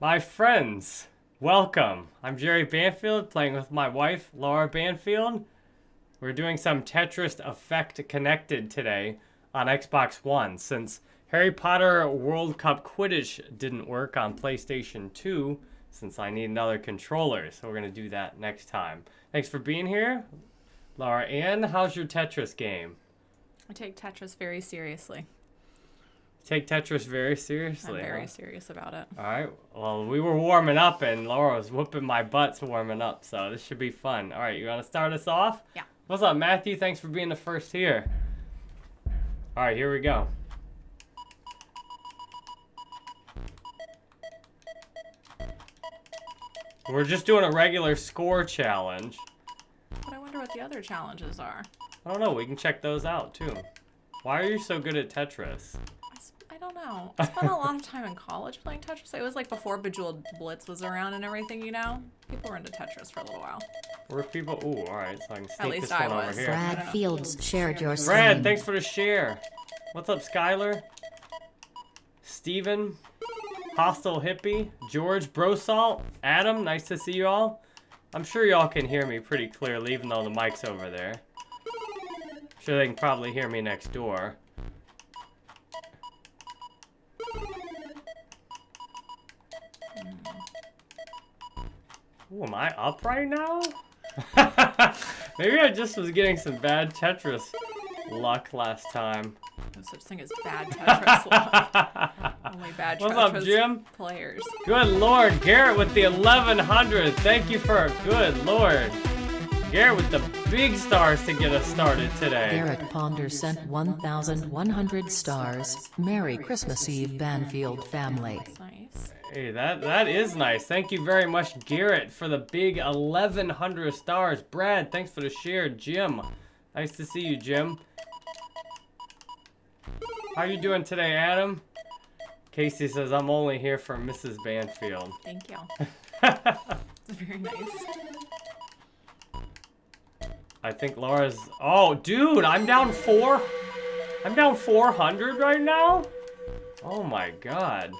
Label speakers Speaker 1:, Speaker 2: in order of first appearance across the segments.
Speaker 1: My friends, welcome. I'm Jerry Banfield, playing with my wife, Laura Banfield. We're doing some Tetris Effect Connected today on Xbox One, since Harry Potter World Cup Quidditch didn't work on PlayStation 2, since I need another controller, so we're going to do that next time. Thanks for being here, Laura Ann. How's your Tetris game?
Speaker 2: I take Tetris very seriously.
Speaker 1: Take Tetris very seriously.
Speaker 2: I'm very
Speaker 1: huh?
Speaker 2: serious about it.
Speaker 1: All right. Well, we were warming up, and Laura was whooping my butts warming up, so this should be fun. All right, you want to start us off?
Speaker 2: Yeah.
Speaker 1: What's up, Matthew? Thanks for being the first here. All right, here we go. We're just doing a regular score challenge.
Speaker 2: But I wonder what the other challenges are.
Speaker 1: I don't know. We can check those out too. Why are you so good at Tetris?
Speaker 2: I, s- I don't know. I spent a lot of time in college playing Tetris. It was like before Bejeweled Blitz was around and everything, you know? People were into Tetris for a little while.
Speaker 1: Where people? Ooh, all right. So I can sneak
Speaker 2: least
Speaker 1: this
Speaker 2: I
Speaker 1: one
Speaker 2: was.
Speaker 1: over here.
Speaker 3: Brad Fields shared your
Speaker 1: Brad,
Speaker 3: stream.
Speaker 1: thanks for the share. What's up, Skylar? Steven, Hostile Hippie, George, Brosalt, Adam, nice to see you all. I'm sure y'all can hear me pretty clearly, even though the mic's over there. sure they can probably hear me next door. Ooh, am I up right now? Maybe I just was getting some bad Tetris luck last time.
Speaker 2: No such thing as bad Tetris. luck. Only bad
Speaker 1: What's
Speaker 2: Tetris
Speaker 1: up, Jim?
Speaker 2: players.
Speaker 1: Good lord, Garrett with the 1100. Thank you for a good lord. Garrett with the big stars to get us started today.
Speaker 3: Garrett Ponder sent 1,100 stars. Merry Christmas Eve, Banfield family.
Speaker 1: Hey, that that is nice. Thank you very much, Garrett, for the big 1100 stars. Brad, thanks for the share. Jim, nice to see you, Jim. How you doing today, Adam? Casey says I'm only here for Mrs. Banfield.
Speaker 2: Thank you. It's very nice.
Speaker 1: I think Laura's. Oh, dude, I'm down four. I'm down 400 right now. Oh my god.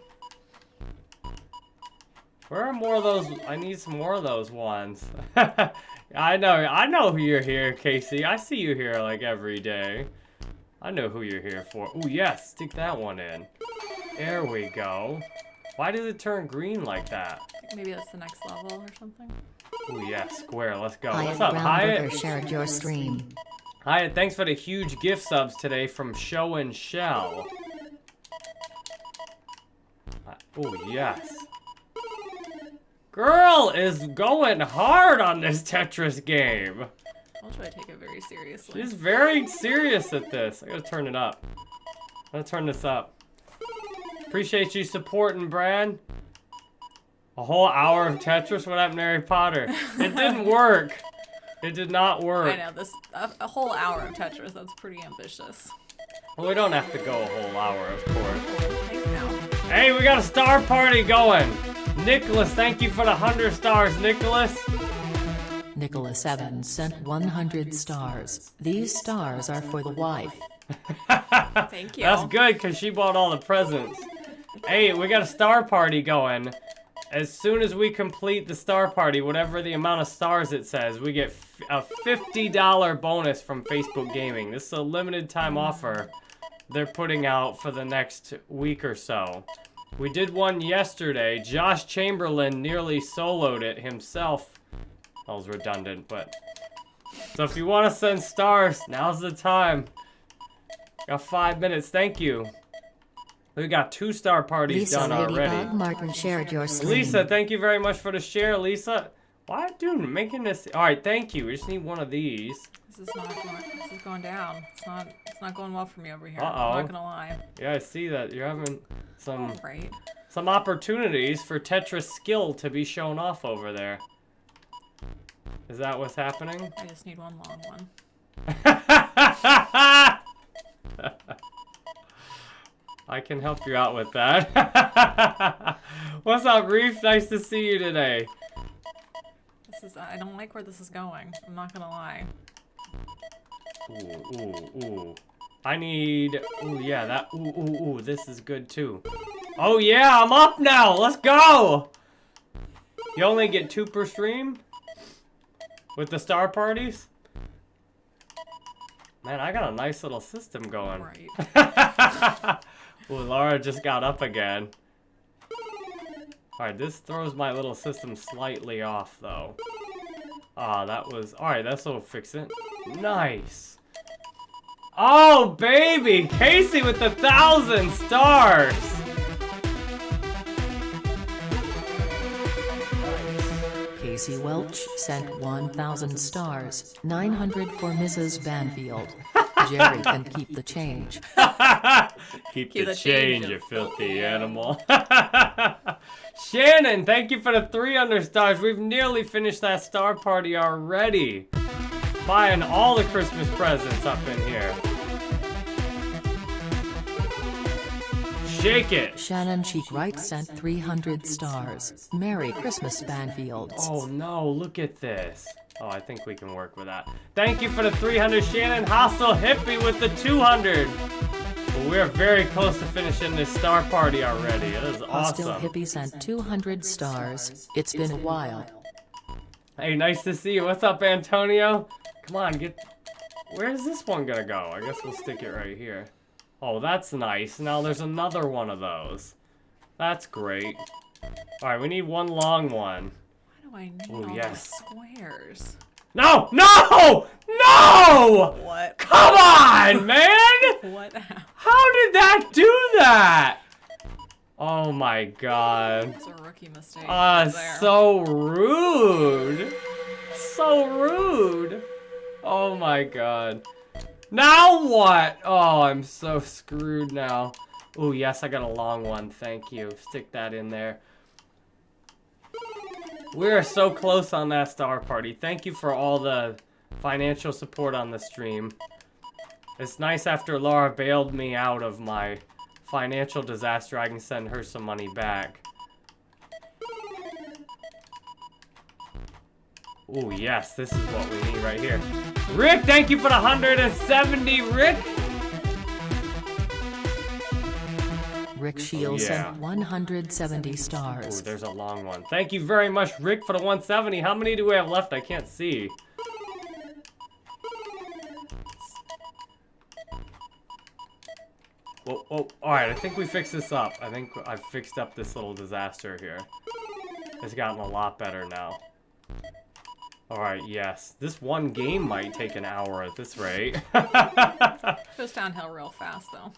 Speaker 1: Where are more of those? I need some more of those ones. I know, I know who you're here, Casey. I see you here like every day. I know who you're here for. Oh yes, stick that one in. There we go. Why does it turn green like that?
Speaker 2: Maybe that's the next level or something.
Speaker 1: Oh yeah, square. Let's go.
Speaker 3: Hyatt
Speaker 1: What's up, Hyatt?
Speaker 3: Brownburger shared your stream.
Speaker 1: Hi, thanks for the huge gift subs today from Show and Shell. Oh, yes. Girl is going hard on this Tetris game.
Speaker 2: I'll try to take it very seriously.
Speaker 1: She's very serious at this. I gotta turn it up. I'm gonna turn this up. Appreciate you supporting, Brad. A whole hour of Tetris? What happened to Harry Potter? It didn't work. It did not work.
Speaker 2: I know this a, a whole hour of Tetris. That's pretty ambitious.
Speaker 1: Well, we don't have to go a whole hour, of course. Hey, we got a star party going. Nicholas, thank you for the 100 stars, Nicholas.
Speaker 3: Nicholas Evans sent 100 stars. These stars are for the wife.
Speaker 2: Thank you.
Speaker 1: That's good because she bought all the presents. Hey, we got a star party going. As soon as we complete the star party, whatever the amount of stars it says, we get a $50 bonus from Facebook Gaming. This is a limited time offer they're putting out for the next week or so. We did one yesterday. Josh Chamberlain nearly soloed it himself. That was redundant, but... So if you want to send stars, now's the time. Got five minutes. Thank you. We got two star parties
Speaker 3: Lisa
Speaker 1: done already.
Speaker 3: Martin shared your.
Speaker 1: Lisa, thank you very much for the share, Lisa. Why, dude, making this? All right, thank you. We just need one of these.
Speaker 2: This is not going. This is going down. It's not. It's not going well for me over here.
Speaker 1: Uh-oh.
Speaker 2: I'm not gonna lie.
Speaker 1: Yeah, I see that you're having some
Speaker 2: Right.
Speaker 1: some opportunities for Tetris skill to be shown off over there. Is that what's happening?
Speaker 2: I just need one long one.
Speaker 1: I can help you out with that. What's up, Reef? Nice to see you today.
Speaker 2: This is. I don't like where this is going. I'm not gonna lie.
Speaker 1: Ooh, ooh, ooh. I need, ooh, yeah, that, ooh, ooh, ooh, this is good too. Oh yeah, I'm up now, let's go! You only get two per stream? With the star parties? Man, I got a nice little system going.
Speaker 2: Right.
Speaker 1: Ooh, Laura just got up again. Alright, this throws my little system slightly off, though. Ah, that was... Alright, this will fix it. Nice! Oh, baby! Casey with the thousand stars!
Speaker 3: Casey Welch sent 1,000 stars, 900 for Mrs. Banfield. Jerry can keep the change.
Speaker 1: Keep,
Speaker 2: Keep
Speaker 1: the,
Speaker 2: the
Speaker 1: change,
Speaker 2: change,
Speaker 1: you
Speaker 2: you
Speaker 1: filthy animal. Shannon, thank you for the 300 stars. We've nearly finished that star party already. Buying all the Christmas presents up in here. Shake it.
Speaker 3: Shannon Cheek Wright sent 300 stars. Merry Christmas, Banfields.
Speaker 1: Oh no, look at this. Oh, I think we can work with that. Thank you for the 300, Shannon. Hostile Hippie with the 200. Well, we're very close to finishing this star party already. It is awesome.
Speaker 3: Hostile
Speaker 1: awesome.
Speaker 3: Hippie sent 200 stars. It's been a while.
Speaker 1: Hey, nice to see you. What's up, Antonio? Come on, get... Where's this one gonna go? I guess we'll stick it right here. Oh, that's nice. Now there's another one of those. That's great. Alright, we need one long one.
Speaker 2: Why do I need
Speaker 1: Ooh,
Speaker 2: all
Speaker 1: yes.
Speaker 2: those squares?
Speaker 1: No! No! No!
Speaker 2: What?
Speaker 1: Come on, man!
Speaker 2: What?
Speaker 1: How did that do that? Oh my god.
Speaker 2: It's a rookie mistake.
Speaker 1: Ah,
Speaker 2: there.
Speaker 1: so rude. So rude. Oh my god. Now what? Oh, I'm so screwed now. Oh, yes, I got a long one. Thank you. Stick that in there. We are so close on that star party. Thank you for all the financial support on the stream. It's nice after Laura bailed me out of my financial disaster, I can send her some money back. Oh yes, this is what we need right here. Rick, thank you for the 170, Rick!
Speaker 3: Rick Shields
Speaker 1: yeah.
Speaker 3: sent 170
Speaker 1: Ooh,
Speaker 3: stars.
Speaker 1: there's a long one. Thank you very much, Rick, for the 170. How many do we have left? I can't see. Whoa, whoa. Alright, I think we fixed this up. I think I've fixed up this little disaster here. It's gotten a lot better now. Alright, yes. This one game might take an hour at this rate.
Speaker 2: Goes downhill real fast though.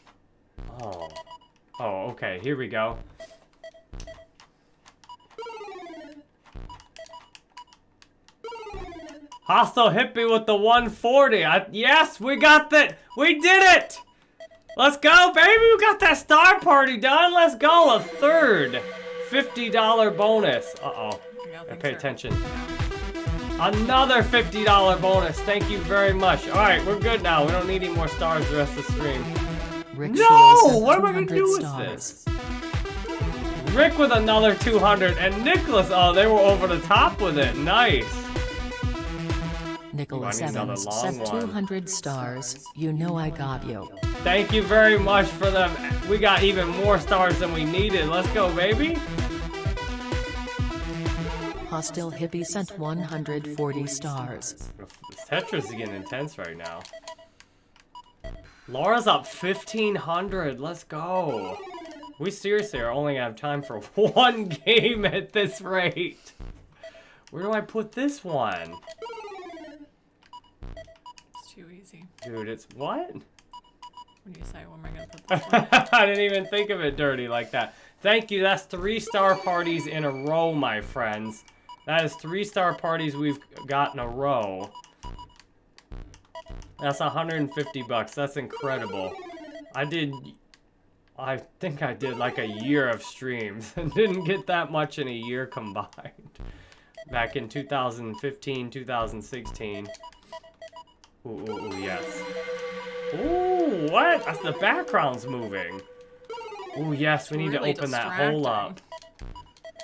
Speaker 1: oh. Oh, okay. Here we go. Hostile hippie with the 140. I, yes, we got that. We did it. Let's go, baby. We got that star party done. Let's go. A third $50 bonus. Uh-oh.
Speaker 2: Yeah,
Speaker 1: pay
Speaker 2: are-
Speaker 1: attention. Another $50 bonus. Thank you very much. All right, we're good now. We don't need any more stars the rest of the stream.
Speaker 3: Rick
Speaker 1: No! What am I gonna do with
Speaker 3: stars.
Speaker 1: this? Rick with another 200 and Nicholas, oh, they were over the top with it. Nice.
Speaker 3: Nicholas
Speaker 1: I need another
Speaker 3: Evans
Speaker 1: long
Speaker 3: sent
Speaker 1: one.
Speaker 3: 200 stars. You know I got you.
Speaker 1: Thank you very much for them. We got even more stars than we needed. Let's go, baby.
Speaker 3: Hostile Hippie sent 140 stars.
Speaker 1: Tetris is getting intense right now. Laura's up 1500. Let's go. We seriously are only gonna have time for one game at this rate. Where do I put this one?
Speaker 2: It's too easy.
Speaker 1: Dude, it's what?
Speaker 2: When do you say, where am I gonna put this one?
Speaker 1: I didn't even think of it dirty like that. Thank you. That's three star parties in a row, my friends. That is three star parties we've got in a row. That's 150 bucks. That's incredible. I did, I think I did like a year of streams and didn't get that much in a year combined. Back in 2015, 2016. Ooh, ooh, ooh, yes. Ooh, what? That's the background's moving. Ooh, yes, we need
Speaker 2: Really
Speaker 1: to open that hole up.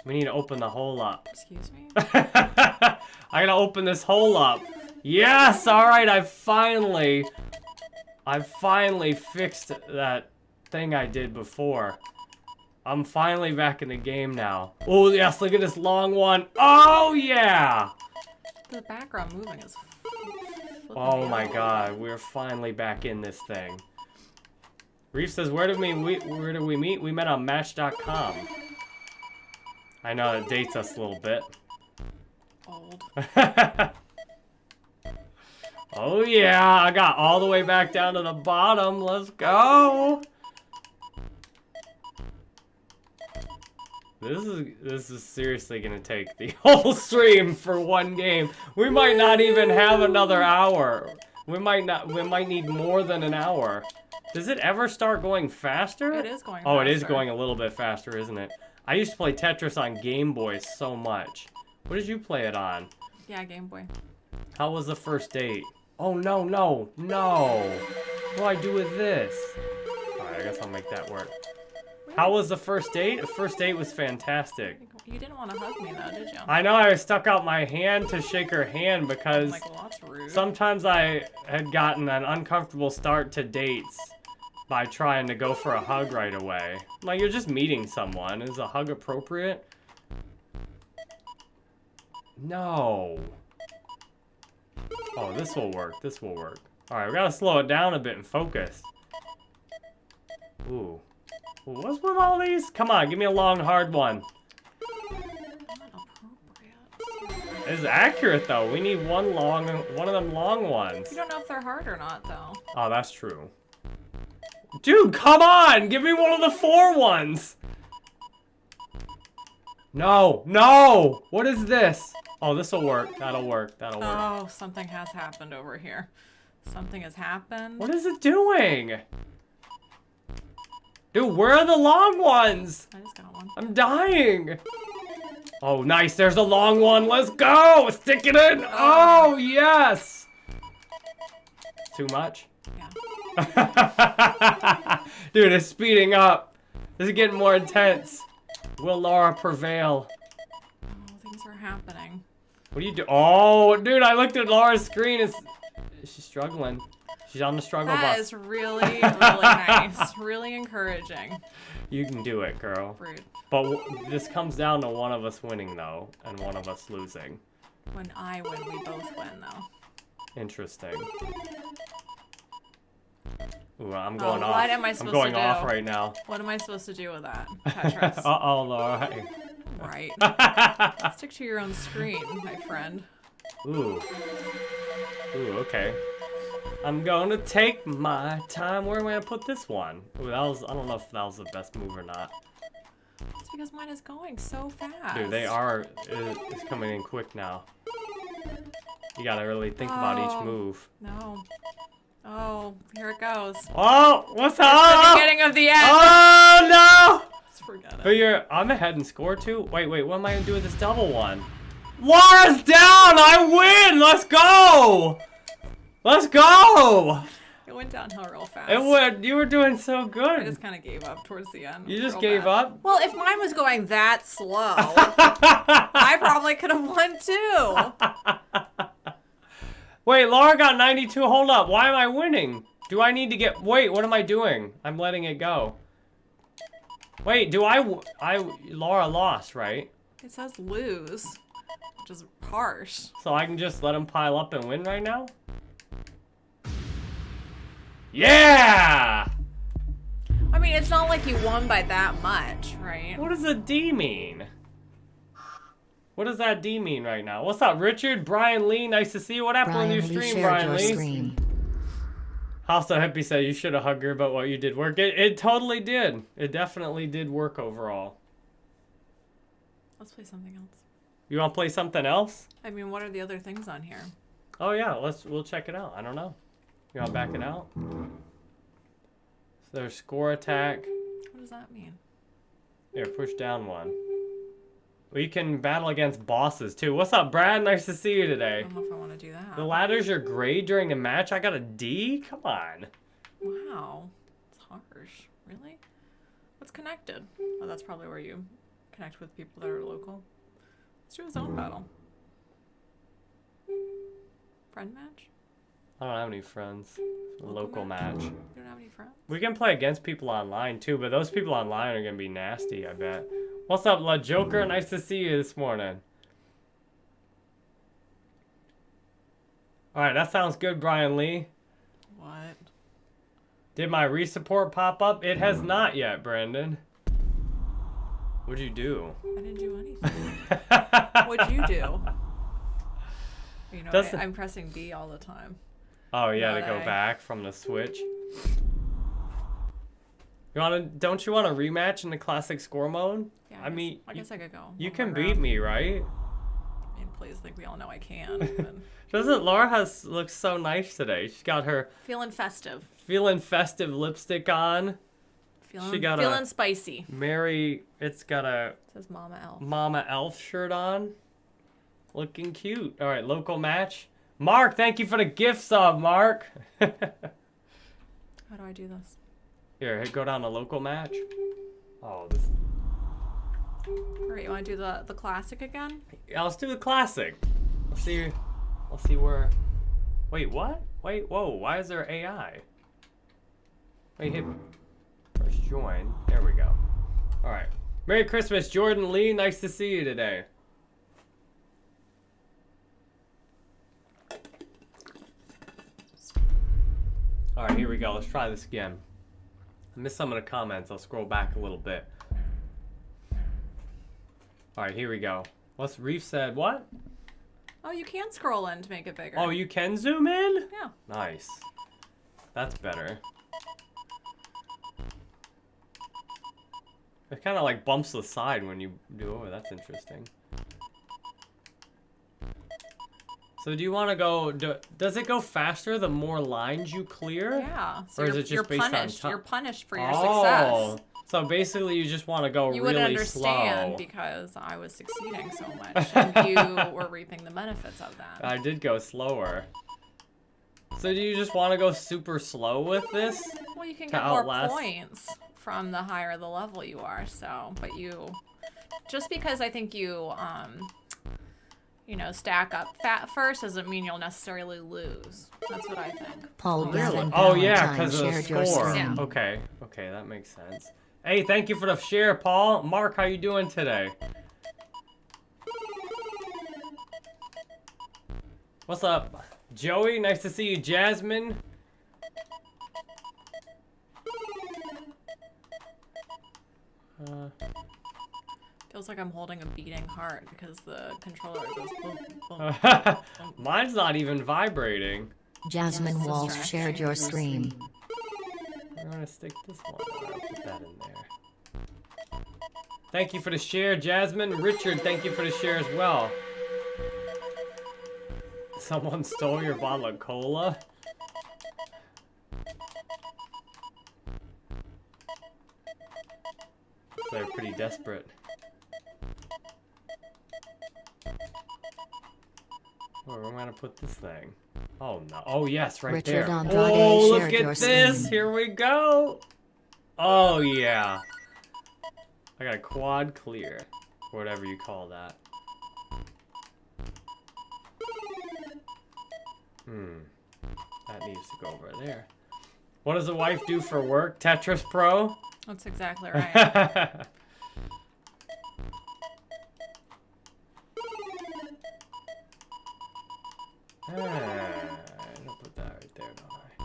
Speaker 1: We need to open the hole up.
Speaker 2: Excuse me?
Speaker 1: I gotta open this hole up. Yes, alright, I finally I finally fixed that thing I did before. I'm finally back in the game now. Oh, yes, look at this long one. Oh, yeah.
Speaker 2: The background moving is.
Speaker 1: Oh my god, we're finally back in this thing. Reef says, where did we, we where did we meet? We met on Match.com. I know it dates us a little bit.
Speaker 2: Old.
Speaker 1: oh yeah, I got all the way back down to the bottom. Let's go. This is this is seriously gonna take the whole stream for one game. We might not even have another hour. We might not. We might need more than an hour. Does it ever start going faster?
Speaker 2: It is going
Speaker 1: Oh, it is going a little bit faster, isn't it? I used to play Tetris on Game Boy so much. What did you play it on?
Speaker 2: Yeah, Game Boy.
Speaker 1: How was the first date? Oh no, no, no. What do I do with this? Alright, I guess I'll make that work. How was the first date? The first date was fantastic.
Speaker 2: You didn't want to hug me though, did you?
Speaker 1: I know I stuck out my hand to shake her hand because
Speaker 2: like, well,
Speaker 1: sometimes I had gotten an uncomfortable start to dates by trying to go for a hug right away. Like, you're just meeting someone. Is a hug appropriate? No. Oh, this will work. This will work. Alright, we gotta slow it down a bit and focus. Ooh. What's with all these? Come on, give me a long, hard one. It's accurate, though. We need one long, one of them long ones.
Speaker 2: You don't know if they're hard or not though.
Speaker 1: Oh, that's true. Dude, come on! Give me one of the four ones! No, no! What is this? Oh, this'll work. That'll work. That'll work.
Speaker 2: Oh, something has happened over here. Something has happened.
Speaker 1: What is it doing? Dude, where are the long ones?
Speaker 2: I just got one.
Speaker 1: I'm dying. Oh, nice. There's a long one. Let's go. Stick it in. Oh, oh yes. Too much?
Speaker 2: Yeah.
Speaker 1: Dude, it's speeding up. This is getting more intense. Will Laura prevail?
Speaker 2: Oh, things are happening.
Speaker 1: What do you do? Oh, dude, I looked at Laura's screen. It's, she's struggling. She's on the struggle
Speaker 2: That
Speaker 1: bus.
Speaker 2: That is really, really nice. Really encouraging.
Speaker 1: You can do it, girl.
Speaker 2: Rude.
Speaker 1: But w- this comes down to one of us winning, though, and one of us losing.
Speaker 2: When I win, we both win, though.
Speaker 1: Interesting. Ooh, I'm oh, going off.
Speaker 2: Oh, what am I
Speaker 1: I'm
Speaker 2: supposed
Speaker 1: going
Speaker 2: to
Speaker 1: off
Speaker 2: do?
Speaker 1: right now.
Speaker 2: What am I supposed to do with that? Tetris.
Speaker 1: Uh-oh, Laura.
Speaker 2: Right. Stick to your own screen, my friend.
Speaker 1: Ooh. Ooh, okay. I'm gonna take my time. Where am I gonna put this one? Ooh, that was, I don't know if that was the best move or not.
Speaker 2: It's because mine is going so fast.
Speaker 1: Dude, they are, it's coming in quick now. You gotta really think about
Speaker 2: Oh.
Speaker 1: each move.
Speaker 2: No. Oh, here it goes.
Speaker 1: Oh, what's
Speaker 2: The
Speaker 1: up?
Speaker 2: beginning of the end.
Speaker 1: Oh, no!
Speaker 2: Let's forget
Speaker 1: But you're, I'm ahead in score too? Wait, wait, what am I gonna do with this double one? Laura's down! I win! Let's go! Let's go!
Speaker 2: It went downhill real fast.
Speaker 1: It would, you were doing so good.
Speaker 2: I just kind of gave up towards the end.
Speaker 1: You just gave
Speaker 2: bad.
Speaker 1: up?
Speaker 2: Well, if mine was going that slow, I probably could have won too.
Speaker 1: Wait, Laura got 92. Hold up. Why am I winning? Do I need to get... Wait, what am I doing? I'm letting it go. Wait, do I, I, Laura lost, right?
Speaker 2: It says lose, which is harsh.
Speaker 1: So I can just let them pile up and win right now? Yeah!
Speaker 2: I mean, it's not like you won by that much, right?
Speaker 1: What does a D mean? What does that D mean right now? What's up, Richard? Brian Lee, nice to see you. What happened
Speaker 3: Brian
Speaker 1: with
Speaker 3: Lee
Speaker 1: your stream,
Speaker 3: shared
Speaker 1: Brian
Speaker 3: your
Speaker 1: Lee?
Speaker 3: screen.
Speaker 1: Of Hippie said you should have hugged her, but what you did work. It, it totally did. It definitely did work overall.
Speaker 2: Let's play something else.
Speaker 1: You want to play something else?
Speaker 2: I mean, what are the other things on here?
Speaker 1: Oh yeah, let's we'll check it out. I don't know. You want to back it out? So there's score attack.
Speaker 2: What does that mean?
Speaker 1: Here, push down one. We can battle against bosses too. What's up, Brad? Nice to see you today.
Speaker 2: I don't know if I want to do that.
Speaker 1: The ladders are grade during the match. I got a D. Come on.
Speaker 2: Wow, it's harsh. Really? What's connected? Oh, that's probably where you connect with people that are local. Let's do a zone battle. Friend match?
Speaker 1: I don't have any friends. Local match.
Speaker 2: You don't have any friends?
Speaker 1: We can play against people online too, but those people online are gonna be nasty, I bet. What's up, La Joker? Mm. Nice to see you this morning. Alright, that sounds good, Brian Lee.
Speaker 2: What?
Speaker 1: Did my resupport pop up? It has mm. not yet, Brandon. What'd you do?
Speaker 2: I didn't do anything. What'd you do? You know,
Speaker 1: Does
Speaker 2: I,
Speaker 1: the-
Speaker 2: I'm pressing B all the time.
Speaker 1: Oh yeah, to go
Speaker 2: I.
Speaker 1: back from the switch. You wanna? Don't you want a rematch in the classic score mode?
Speaker 2: Yeah,
Speaker 1: I
Speaker 2: guess-
Speaker 1: mean,
Speaker 2: I
Speaker 1: you-
Speaker 2: guess I could go.
Speaker 1: You can beat
Speaker 2: round.
Speaker 1: me, right?
Speaker 2: I mean, please, think we all know I can.
Speaker 1: Doesn't Laura has looks so nice today? She's got her
Speaker 2: feeling festive.
Speaker 1: feeling festive lipstick on.
Speaker 2: Feeling, she
Speaker 1: got a-
Speaker 2: feeling spicy.
Speaker 1: Mary, it's got a it
Speaker 2: Says Mama Elf.
Speaker 1: Mama Elf shirt on. Looking cute. All right, local match. Mark, thank you for the gift sub, Mark.
Speaker 2: How do I do this?
Speaker 1: Here, hit go down to local match. Oh, this.
Speaker 2: All right, you want to do the the classic again?
Speaker 1: Yeah, let's do the classic. Let's see. Let's see where. Wait, what? Wait, whoa. Why is there AI? Wait, hit. First join. There we go. All right. Merry Christmas, Jordan Lee. Nice to see you today. All right, here we go. Let's try this again. I missed some of the comments. I'll scroll back a little bit. All right, here we go. What's Reef said? What?
Speaker 2: Oh, you can scroll in to make it bigger.
Speaker 1: Oh, you can zoom in?
Speaker 2: Yeah.
Speaker 1: Nice. That's better. It kind of like bumps the side when you do it. That's interesting. So do you want to go? Do, does it go faster the more lines you clear?
Speaker 2: Yeah. So
Speaker 1: Or is
Speaker 2: you're,
Speaker 1: it just
Speaker 2: you're punished. You're punished for your
Speaker 1: oh,
Speaker 2: success.
Speaker 1: so basically you just want to go
Speaker 2: You
Speaker 1: really
Speaker 2: would understand
Speaker 1: slow.
Speaker 2: because I was succeeding so much, and you were reaping the benefits of that.
Speaker 1: I did go slower. So do you just want to go super slow with this?
Speaker 2: Well, you can get more points from the higher the level you are. So, but you, just because I think you, um, you know, stack up fat first doesn't mean you'll necessarily lose. That's what I think.
Speaker 3: Paul
Speaker 1: Really?
Speaker 3: Gavin
Speaker 1: Oh yeah, because of the score.
Speaker 2: Yeah.
Speaker 1: Okay, okay, that makes sense. Hey, thank you for the share, Paul. Mark, how you doing today? What's up, Joey? Nice to see you, Jasmine. Uh,
Speaker 2: Feels like I'm holding a beating heart because the controller goes boom, boom.
Speaker 1: mine's not even vibrating.
Speaker 3: Jasmine
Speaker 2: Yes,
Speaker 3: Walsh shared your stream.
Speaker 1: I'm gonna stick this one. I'll put that in there. Thank you for the share, Jasmine. Richard, thank you for the share as well. Someone stole your bottle of cola? They're pretty desperate. Where am I gonna put this thing? Oh no! Oh yes, right
Speaker 3: Richard
Speaker 1: there.
Speaker 3: Andrade
Speaker 1: oh, look at this!
Speaker 3: stream.
Speaker 1: Here we go. Oh yeah. I got a quad clear, whatever you call that. Hmm. That needs to go over there. What does the wife do for work? Tetris Pro?
Speaker 2: That's exactly right.
Speaker 1: Ah, I'll put that right there, don't I?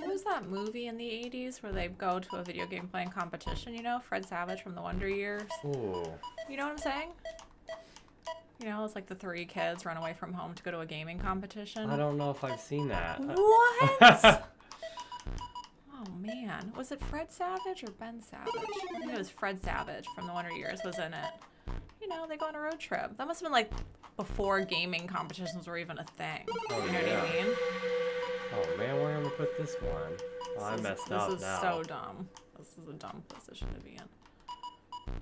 Speaker 2: what was that movie in the 80s where they go to a video game playing competition? You know, Fred Savage from the Wonder Years.
Speaker 1: Ooh.
Speaker 2: You know what I'm saying? You know, it's like the three kids run away from home to go to a gaming competition.
Speaker 1: I don't know if I've seen that.
Speaker 2: What? oh man, was it Fred Savage or Ben Savage? I think it was Fred Savage from the Wonder Years was in it. You know, they go on a road trip. That must have been like before gaming competitions were even a thing.
Speaker 1: Oh,
Speaker 2: you know
Speaker 1: yeah.
Speaker 2: what I mean?
Speaker 1: Oh man, where am I gonna put this one? Oh, I
Speaker 2: This is-
Speaker 1: messed
Speaker 2: this
Speaker 1: up
Speaker 2: is
Speaker 1: now.
Speaker 2: so dumb. This is a dumb position to be in.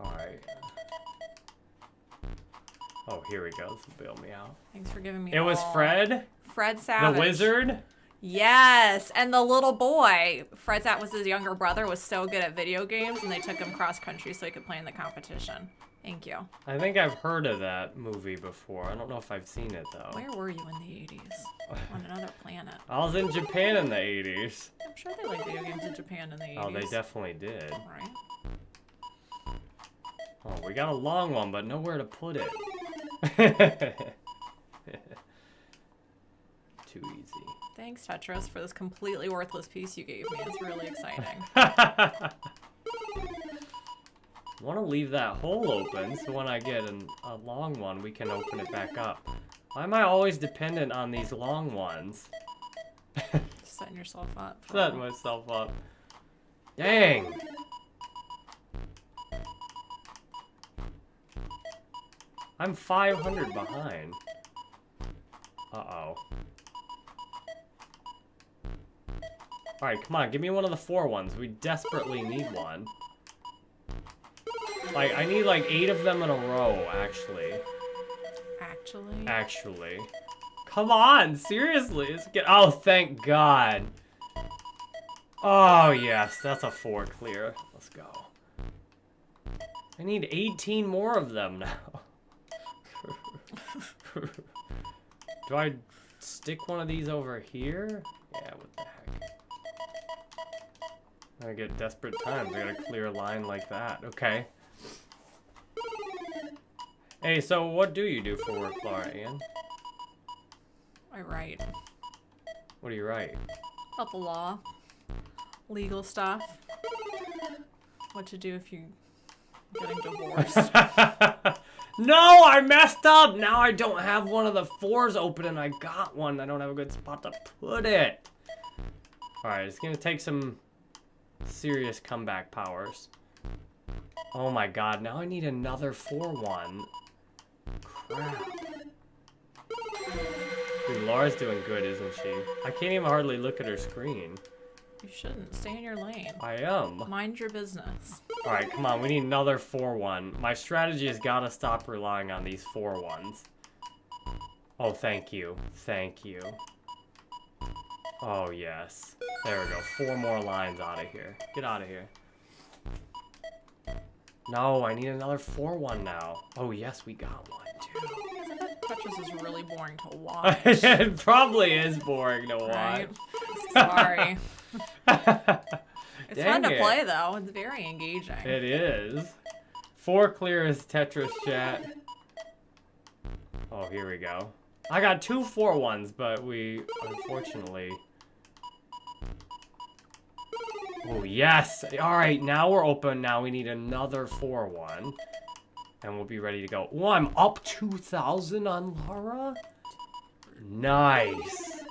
Speaker 1: Alright. Oh, here we go. This will bail me out.
Speaker 2: Thanks for giving me.
Speaker 1: It was
Speaker 2: all-
Speaker 1: Fred,
Speaker 2: Fred Savage.
Speaker 1: the wizard.
Speaker 2: Yes, and the little boy, Fred that was his younger brother, was so good at video games, and they took him cross country so he could play in the competition. Thank you.
Speaker 1: I think I've heard of that movie before. I don't know if I've seen it though.
Speaker 2: Where were you in the 80s? On another planet.
Speaker 1: I was in Japan in the 80s.
Speaker 2: I'm sure they like video games in Japan in the 80s.
Speaker 1: Oh, they definitely did.
Speaker 2: Right?
Speaker 1: Oh, we got a long one, but nowhere to put it. Too easy.
Speaker 2: Thanks, Tetris, for this completely worthless piece you gave me. It's really exciting.
Speaker 1: want to leave that hole open so when I get an, a long one, we can open it back up. Why am I always dependent on these long ones?
Speaker 2: Setting yourself up. for-
Speaker 1: Set myself up. Dang! I'm 500 behind. Uh-oh. Alright, come on, give me one of the four ones. We desperately need one. Like, I need like eight of them in a row, actually.
Speaker 2: Actually.
Speaker 1: Actually. Come on, seriously. Get. Oh, thank God. Oh, yes, that's a four clear. Let's go. I need 18 more of them now. Do I stick one of these over here? Yeah, what the heck. I get desperate times. I gotta clear a line like that. Okay. Hey, so what do you do for work, Laura Ann?
Speaker 2: I write.
Speaker 1: What do you write?
Speaker 2: About the law. Legal stuff. What to do if you're getting divorced.
Speaker 1: no, I messed up. Now I don't have one of the fours open and I got one. I don't have a good spot to put it. All right, it's gonna take some serious comeback powers. Oh my god, now I need another 4-1. Crap. Dude, Laura's doing good, isn't she? I can't even hardly look at her screen.
Speaker 2: you shouldn't. Stay in your lane.
Speaker 1: I am.
Speaker 2: Mind your business.
Speaker 1: Alright, come on, we need another 4-1. My strategy has got to stop relying on these 4-1s. Oh, thank you. Thank you. Oh, yes. There we go. Four more lines out of here. Get out of here. No, I need another 4-1 now. Oh, yes, we got one, too.
Speaker 2: Tetris is really boring to watch.
Speaker 1: it probably is boring to
Speaker 2: right?
Speaker 1: watch.
Speaker 2: Sorry. It's
Speaker 1: Dang
Speaker 2: fun to
Speaker 1: it.
Speaker 2: play though. It's very engaging.
Speaker 1: It is. Four clear is Tetris chat. Oh, here we go. I got two four ones, but we unfortunately. Oh yes! All right, now we're open. Now we need another four one, and we'll be ready to go. Oh, I'm up two thousand on Laura. Nice.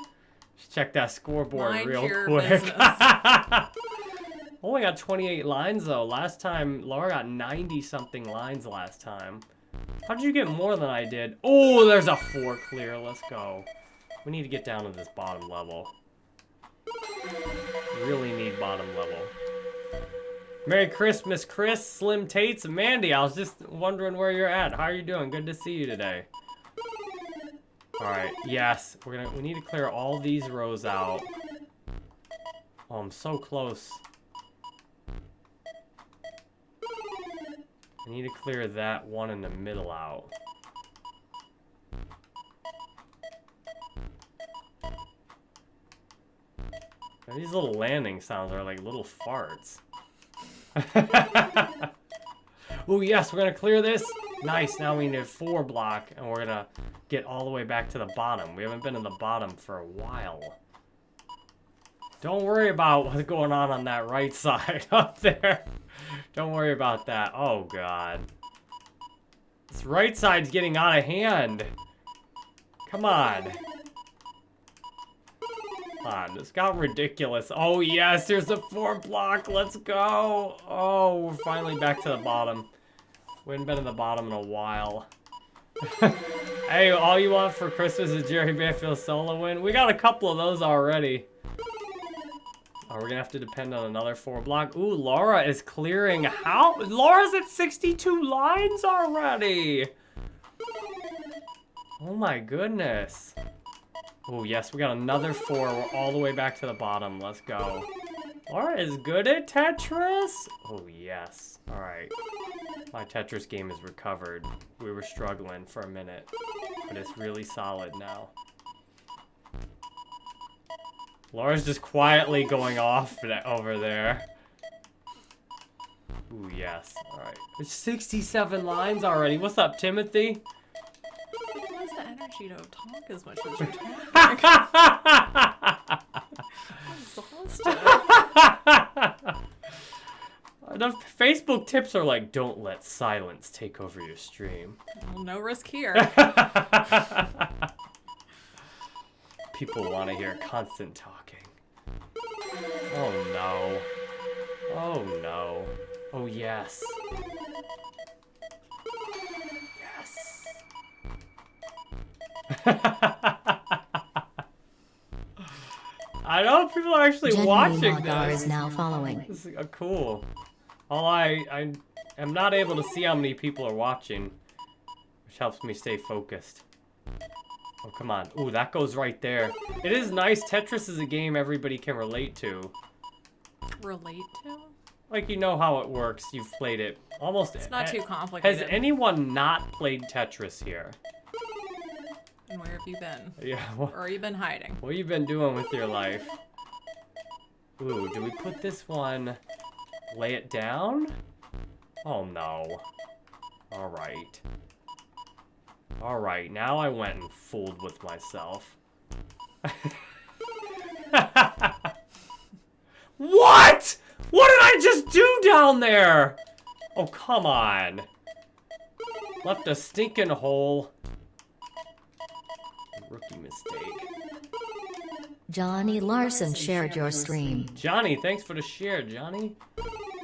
Speaker 1: Let's check that scoreboard
Speaker 2: Mind
Speaker 1: real quick. Only got 28 lines though. Last time, Laura got 90 something lines last time. How did you get more than I did? Oh, there's a four clear. Let's go. We need to get down to this bottom level. Really need bottom level. Merry Christmas, Chris, Slim Tates, and Mandy. I was just wondering where you're at. How are you doing? Good to see you today. All right. Yes, we're gonna. We need to clear all these rows out. Oh, I'm so close. I need to clear that one in the middle out. And these little landing sounds are like little farts. oh yes, we're gonna clear this. Nice, now we need a four block and we're gonna get all the way back to the bottom. We haven't been in the bottom for a while. Don't worry about what's going on on that right side up there. Don't worry about that. Oh, God. This right side's getting out of hand. Come on. On, this got ridiculous. Oh, yes, there's a four block. Let's go. Oh, we're finally back to the bottom. We haven't been in the bottom in a while. hey, all you want for Christmas is Jerry Banfield solo win? We got a couple of those already. Oh, we're gonna have to depend on another four block. Ooh, Laura is clearing how? Laura's at 62 lines already! Oh my goodness. Oh yes, we got another four. We're all the way back to the bottom. Let's go. Laura is good at Tetris? Oh yes. Alright. My Tetris game is recovered. We were struggling for a minute, but it's really solid now. Laura's just quietly going off over there. Ooh, yes. Alright. It's 67 lines already. What's up, Timothy?
Speaker 2: Like, where's the energy to talk as much as you're talking?
Speaker 1: The Facebook tips are like, don't let silence take over your stream.
Speaker 2: Well, no risk here.
Speaker 1: People want to hear constant talking. Oh no. Oh no. Oh yes. Yes. I know people are actually
Speaker 3: Jenny
Speaker 1: watching
Speaker 3: Lagar
Speaker 1: this.
Speaker 3: is now following.
Speaker 1: This is uh, cool. All I I am not able to see how many people are watching, which helps me stay focused. Oh come on! Ooh, that goes right there. It is nice. Tetris is a game everybody can relate to.
Speaker 2: Relate to?
Speaker 1: Like you know how it works. You've played it almost.
Speaker 2: It's not too complicated.
Speaker 1: Has anyone not played Tetris here?
Speaker 2: And where have you been?
Speaker 1: Yeah. What,
Speaker 2: Or have you been hiding?
Speaker 1: what you been doing with your life? Ooh, do we put this one? Lay it down? Oh no. All right. All right. Now I went and fooled with myself. what? What did I just do down there? Oh, come on. Left a stinking hole. Rookie mistake.
Speaker 3: Johnny Larson shared your stream.
Speaker 1: Johnny, thanks for the share, Johnny.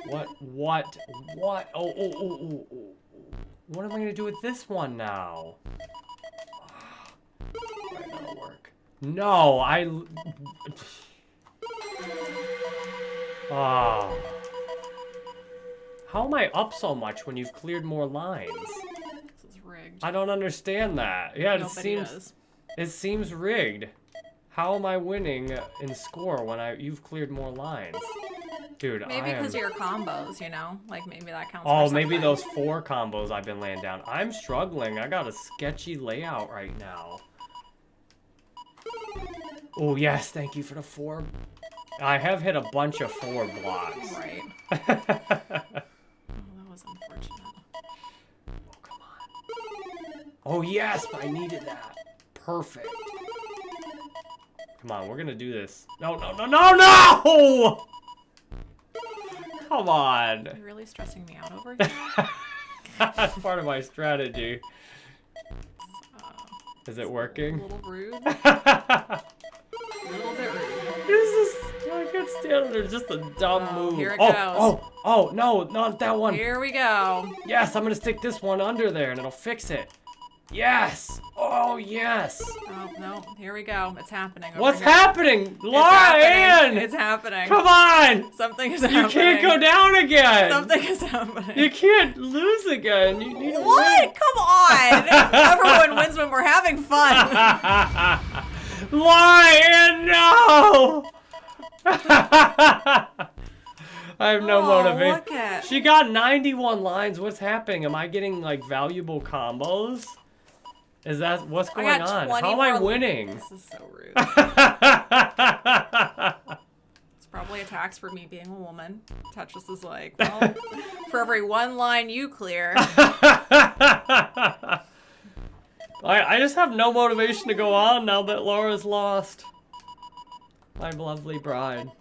Speaker 1: What, what, what? Oh, oh, oh, oh, oh. oh. What am I gonna do with this one now? Right, that'll work. No, I. l- Oh. How am I up so much when you've cleared more lines?
Speaker 2: This is rigged.
Speaker 1: I don't understand that. Yeah, it seems
Speaker 2: does.
Speaker 1: It seems rigged. How am I winning in score when I you've cleared more lines? Dude,
Speaker 2: Maybe
Speaker 1: am...
Speaker 2: because of your combos, you know? Like maybe that counts
Speaker 1: Oh, maybe those four combos I've been laying down. I'm struggling. I got a sketchy layout right now. Oh, yes. Thank you for the four. I have hit a bunch of four blocks.
Speaker 2: Right. Oh, that was unfortunate.
Speaker 1: Oh, come on. Oh, yes, I needed that. Perfect. Come on, we're gonna do this. No, no, no, no, no! Come on.
Speaker 2: You're really stressing me out over here.
Speaker 1: That's part of my strategy.
Speaker 2: Uh,
Speaker 1: Is it
Speaker 2: a
Speaker 1: working?
Speaker 2: little rude. A little bit rude.
Speaker 1: This is I can't stand it. It's just a dumb
Speaker 2: Oh,
Speaker 1: move.
Speaker 2: here it
Speaker 1: oh,
Speaker 2: goes.
Speaker 1: oh, oh, no, not that one.
Speaker 2: Here we go.
Speaker 1: Yes, I'm gonna stick this one under there and it'll fix it. Yes. Oh, yes.
Speaker 2: Oh no, here we go. It's happening.
Speaker 1: What's
Speaker 2: here.
Speaker 1: happening?
Speaker 2: It's
Speaker 1: Laura. Ann!
Speaker 2: It's happening.
Speaker 1: Come on!
Speaker 2: Something is
Speaker 1: You
Speaker 2: happening.
Speaker 1: You can't go down again!
Speaker 2: Something is happening.
Speaker 1: You can't lose again. You need to
Speaker 2: What? Come on! Everyone wins when we're having fun.
Speaker 1: Lion, no! I have no
Speaker 2: Oh,
Speaker 1: motivation.
Speaker 2: look at-
Speaker 1: She got 91 lines. What's happening? Am I getting like valuable combos? Is that oh,
Speaker 2: what's
Speaker 1: going on? How am I winning?
Speaker 2: This is so rude. It's probably a tax for me being a woman. Tetris is like, well, for every one line you clear,
Speaker 1: I, I just have no motivation to go on now that Laura's lost. My lovely bride.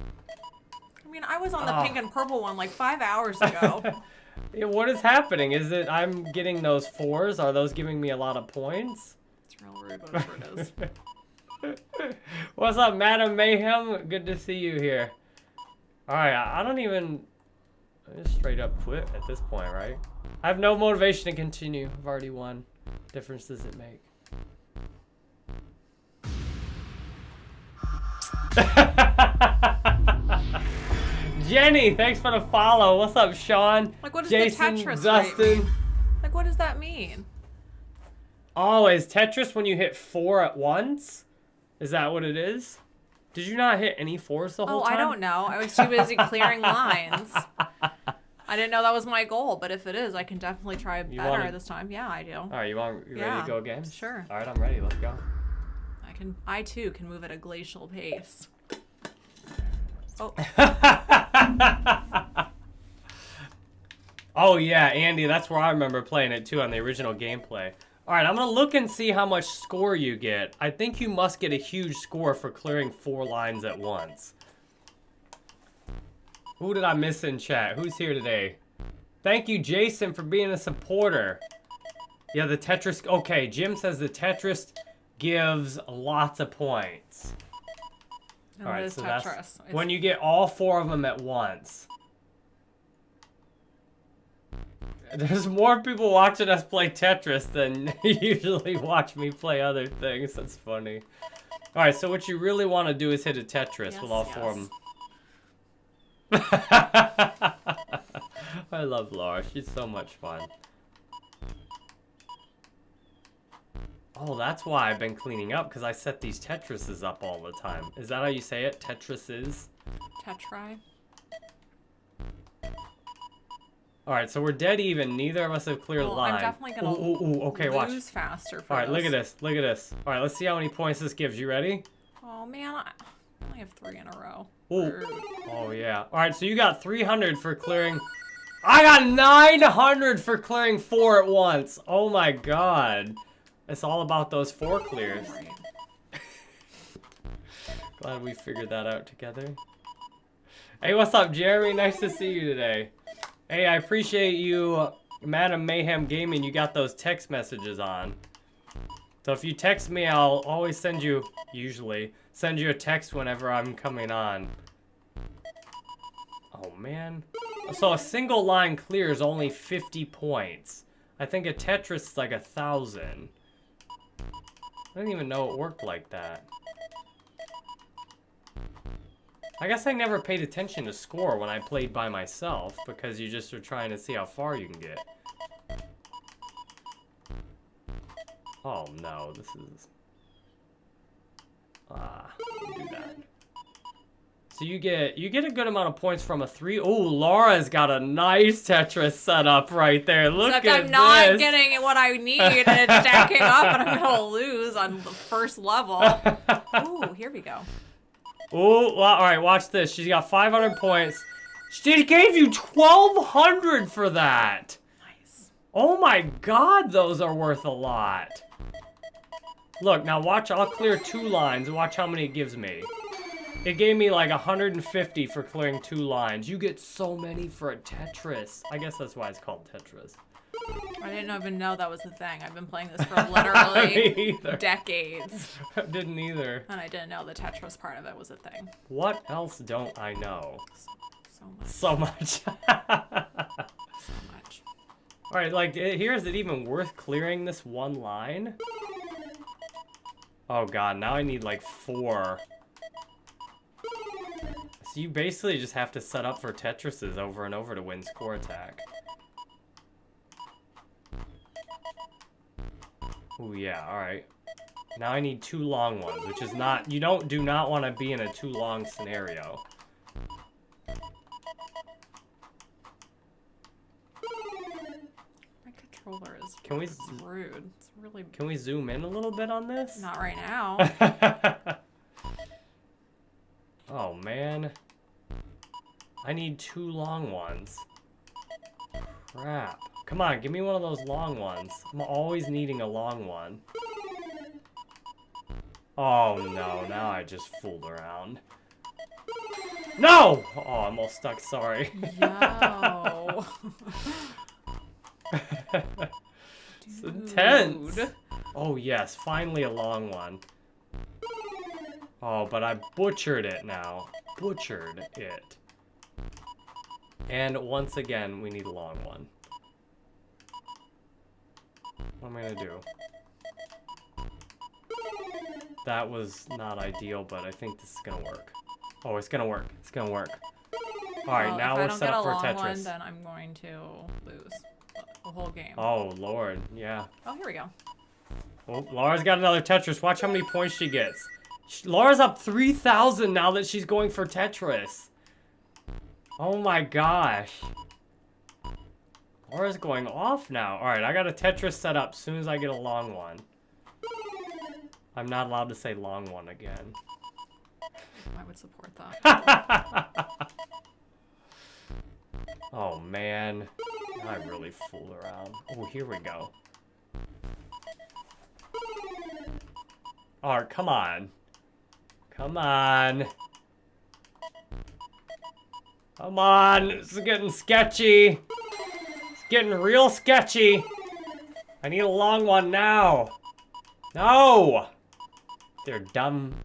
Speaker 2: I mean, I was on the
Speaker 1: Oh.
Speaker 2: pink and purple one like five hours ago.
Speaker 1: What is happening? Is it I'm getting those fours? Are those giving me a lot of points?
Speaker 2: It's real rude, whatever it is.
Speaker 1: What's up, Madam Mayhem? Good to see you here. Alright, I I don't even... I just straight up quit at this point, right? I have no motivation to continue. I've already won. Difference does it make? Jenny, thanks for the follow. What's up, Sean?
Speaker 2: Like, what does
Speaker 1: Jason,
Speaker 2: the Tetris
Speaker 1: Dustin.
Speaker 2: mean? Like, what does that mean?
Speaker 1: Oh, is Tetris when you hit four at once? Is that what it is? Did you not hit any fours the whole
Speaker 2: Oh,
Speaker 1: time?
Speaker 2: Oh, I don't know. I was too busy clearing lines. I didn't know that was my goal, but if it is, I can definitely try better
Speaker 1: wanna-
Speaker 2: this time. Yeah, I do.
Speaker 1: All right, you want you ready
Speaker 2: Yeah,
Speaker 1: to go again?
Speaker 2: sure.
Speaker 1: All right, I'm ready. Let's go.
Speaker 2: I can. I too can move at a glacial pace. Oh,
Speaker 1: Oh yeah, Andy, that's where I remember playing it too on the original Game Boy. All right, I'm gonna look and see how much score you get. I think you must get a huge score for clearing four lines at once. Who did I miss in chat? Who's here today? Thank you, Jason, for being a supporter. Yeah, the Tetris. Okay, Jim says the Tetris gives lots of points.
Speaker 2: And
Speaker 1: All right, so
Speaker 2: Tetris?
Speaker 1: that's
Speaker 2: It's-
Speaker 1: when you get all four of them at once. There's more people watching us play Tetris than usually watch me play other things. That's funny. All right, so what you really want to do is hit a Tetris with
Speaker 2: Yes,
Speaker 1: all four of them. I love Laura. She's so much fun. Oh, that's why I've been cleaning up, because I set these Tetrises up all the time. Is that how you say it? Tetrises?
Speaker 2: Tetri.
Speaker 1: Alright, so we're dead even. Neither of us have cleared
Speaker 2: Well,
Speaker 1: a line.
Speaker 2: I'm definitely gonna
Speaker 1: Ooh, ooh, ooh. Okay, watch.
Speaker 2: lose faster. For
Speaker 1: Alright, look at
Speaker 2: this.
Speaker 1: Look at this. Alright, let's see how many points this gives. You ready?
Speaker 2: Oh man, I I only have three in a row.
Speaker 1: Ooh. Oh, yeah. Alright, so you got 300 for clearing... I got 900 for clearing four at once. Oh my god. It's all about those four clears. Glad we figured that out together. Hey, what's up, Jeremy? Nice to see you today. Hey, I appreciate you, Madam Mayhem Gaming. You got those text messages on. So if you text me, I'll always send you, usually, send you a text whenever I'm coming on. Oh, man. So a single line clear is only 50 points. I think a Tetris is like a thousand. I didn't even know it worked like that. I guess I never paid attention to score when I played by myself because you just are trying to see how far you can get. Oh no, this is... Ah, don't that. So you get you get a good amount of points from a three. Oh, Laura's got a nice Tetris setup right there. Look at this.
Speaker 2: Except
Speaker 1: at
Speaker 2: I'm not
Speaker 1: this.
Speaker 2: getting what I need, and it's stacking up, and I'm gonna lose on the first level. Ooh, here we go.
Speaker 1: Oh, well, all right. Watch this. She's got 500 points. She gave you 1,200 for that.
Speaker 2: Nice.
Speaker 1: Oh my God, those are worth a lot. Look, now watch. I'll clear two lines. and Watch how many it gives me. It gave me like 150 for clearing two lines. You get so many for a Tetris. I guess that's why it's called Tetris.
Speaker 2: I didn't even know that was a thing. I've been playing this for literally decades,
Speaker 1: Didn't either.
Speaker 2: and I didn't know the Tetris part of it was a thing.
Speaker 1: What else don't I know?
Speaker 2: So much,
Speaker 1: So much.
Speaker 2: so much.
Speaker 1: All right, like, eh, here is it even worth clearing this one line? Oh god, now I need like four. So you basically just have to set up for Tetrises over and over to win score attack. Oh yeah, alright. Now I need two long ones, which is not, you don't, do not want to be in a too long scenario.
Speaker 2: My controller is
Speaker 1: Can we,
Speaker 2: rude. It's really
Speaker 1: can we zoom in a little bit on this?
Speaker 2: not right now.
Speaker 1: oh man. I need two long ones. Crap. Come on, give me one of those long ones. I'm always needing a long one. Oh no, now I just fooled around. No! Oh, I'm all stuck, sorry.
Speaker 2: Yo.
Speaker 1: it's intense. Oh yes, finally a long one. Oh, but I butchered it now. Butchered it. And once again, we need a long one. What am I gonna do? That was not ideal, but I think this is gonna work. Oh, it's gonna work. It's gonna work. Alright,
Speaker 2: Well,
Speaker 1: now we're set up
Speaker 2: a
Speaker 1: for
Speaker 2: long
Speaker 1: Tetris.
Speaker 2: one, then I'm going to lose the whole game.
Speaker 1: Oh, lord. Yeah.
Speaker 2: Oh, here we go.
Speaker 1: Oh, Laura's got another Tetris. Watch how many points she gets. Laura's up 3,000 now that she's going for Tetris. Oh my gosh. Laura's going off now. Alright, I got a Tetris set up as soon as I get a long one. I'm not allowed to say long one again.
Speaker 2: I would support that.
Speaker 1: oh man. I really fooled around. Oh, here we go. Alright, come on. Come on. Come on. This is getting sketchy. It's getting real sketchy. I need a long one now. No! They're dumb.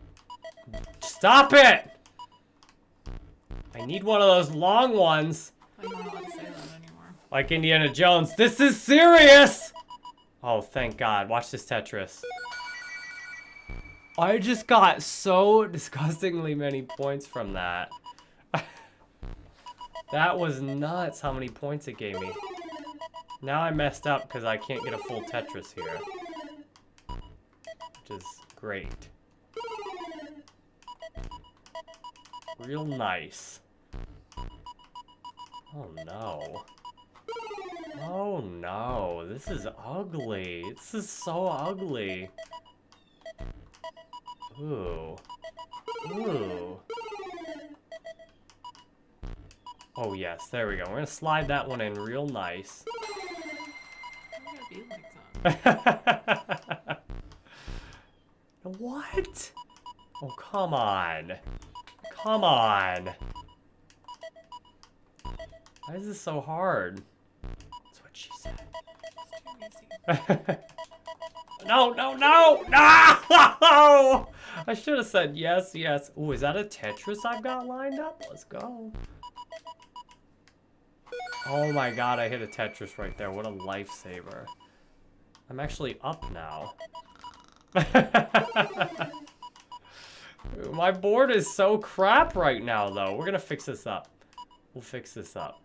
Speaker 1: Stop it! I need one of those long ones.
Speaker 2: I'm not allowed to say that anymore.
Speaker 1: Like Indiana Jones. This is serious! Oh, thank God. Watch this Tetris. I just got so disgustingly many points from that. that was nuts how many points it gave me. Now I messed up because I can't get a full Tetris here. Which is great. Real nice. Oh no. Oh no, this is ugly. This is so ugly. Ooh. Ooh. Oh yes, there we go. We're gonna slide that one in real nice.
Speaker 2: Why would it be like
Speaker 1: what? Oh, come on. Come on. Why is this so hard? That's what she said. No, no, no, no! I should have said yes, yes. Ooh, is that a Tetris I've got lined up? Let's go. Oh my god, I hit a Tetris right there. What a lifesaver. I'm actually up now. my board is so crap right now, though. We're gonna fix this up. We'll fix this up.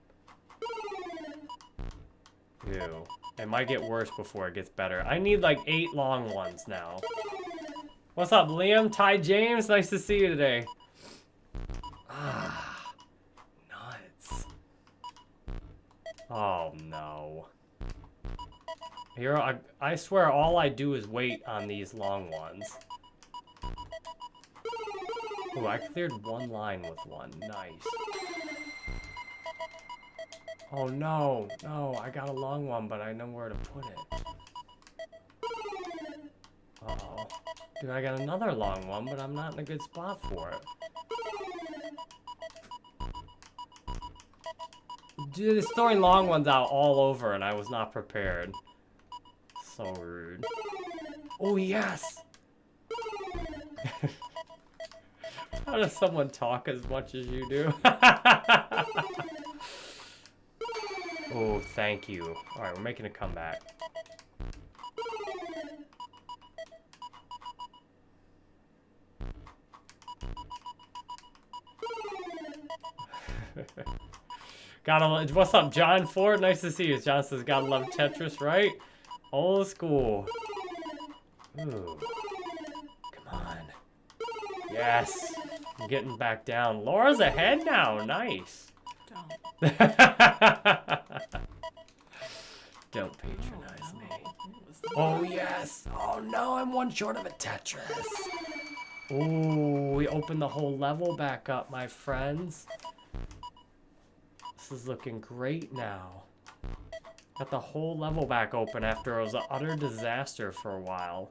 Speaker 1: Ew. It might get worse before it gets better. I need like eight long ones now. What's up, Liam? Ty James? Nice to see you today. Ah, nuts. Oh, no. Here, I, I swear all I do is wait on these long ones. Ooh, I cleared one line with one. Nice. Oh no, no, I got a long one, but I know where to put it. Uh oh. Dude, I got another long one, but I'm not in a good spot for it. Dude, it's throwing long ones out all over, and I was not prepared. So rude. Oh, yes! How does someone talk as much as you do? oh, thank you. Alright, we're making a comeback. gotta love, what's up, John Ford? Nice to see you. John says, gotta love Tetris, right? Old school. Ooh. Come on. Yes. I'm getting back down. Laura's ahead now. Nice.
Speaker 2: Don't.
Speaker 1: Don't patronize
Speaker 2: Oh,
Speaker 1: me.
Speaker 2: no. What was that?
Speaker 1: Oh, yes. Oh, no, I'm one short of a Tetris. Ooh, we opened the whole level back up, my friends. This is looking great now. Got the whole level back open after it was an utter disaster for a while.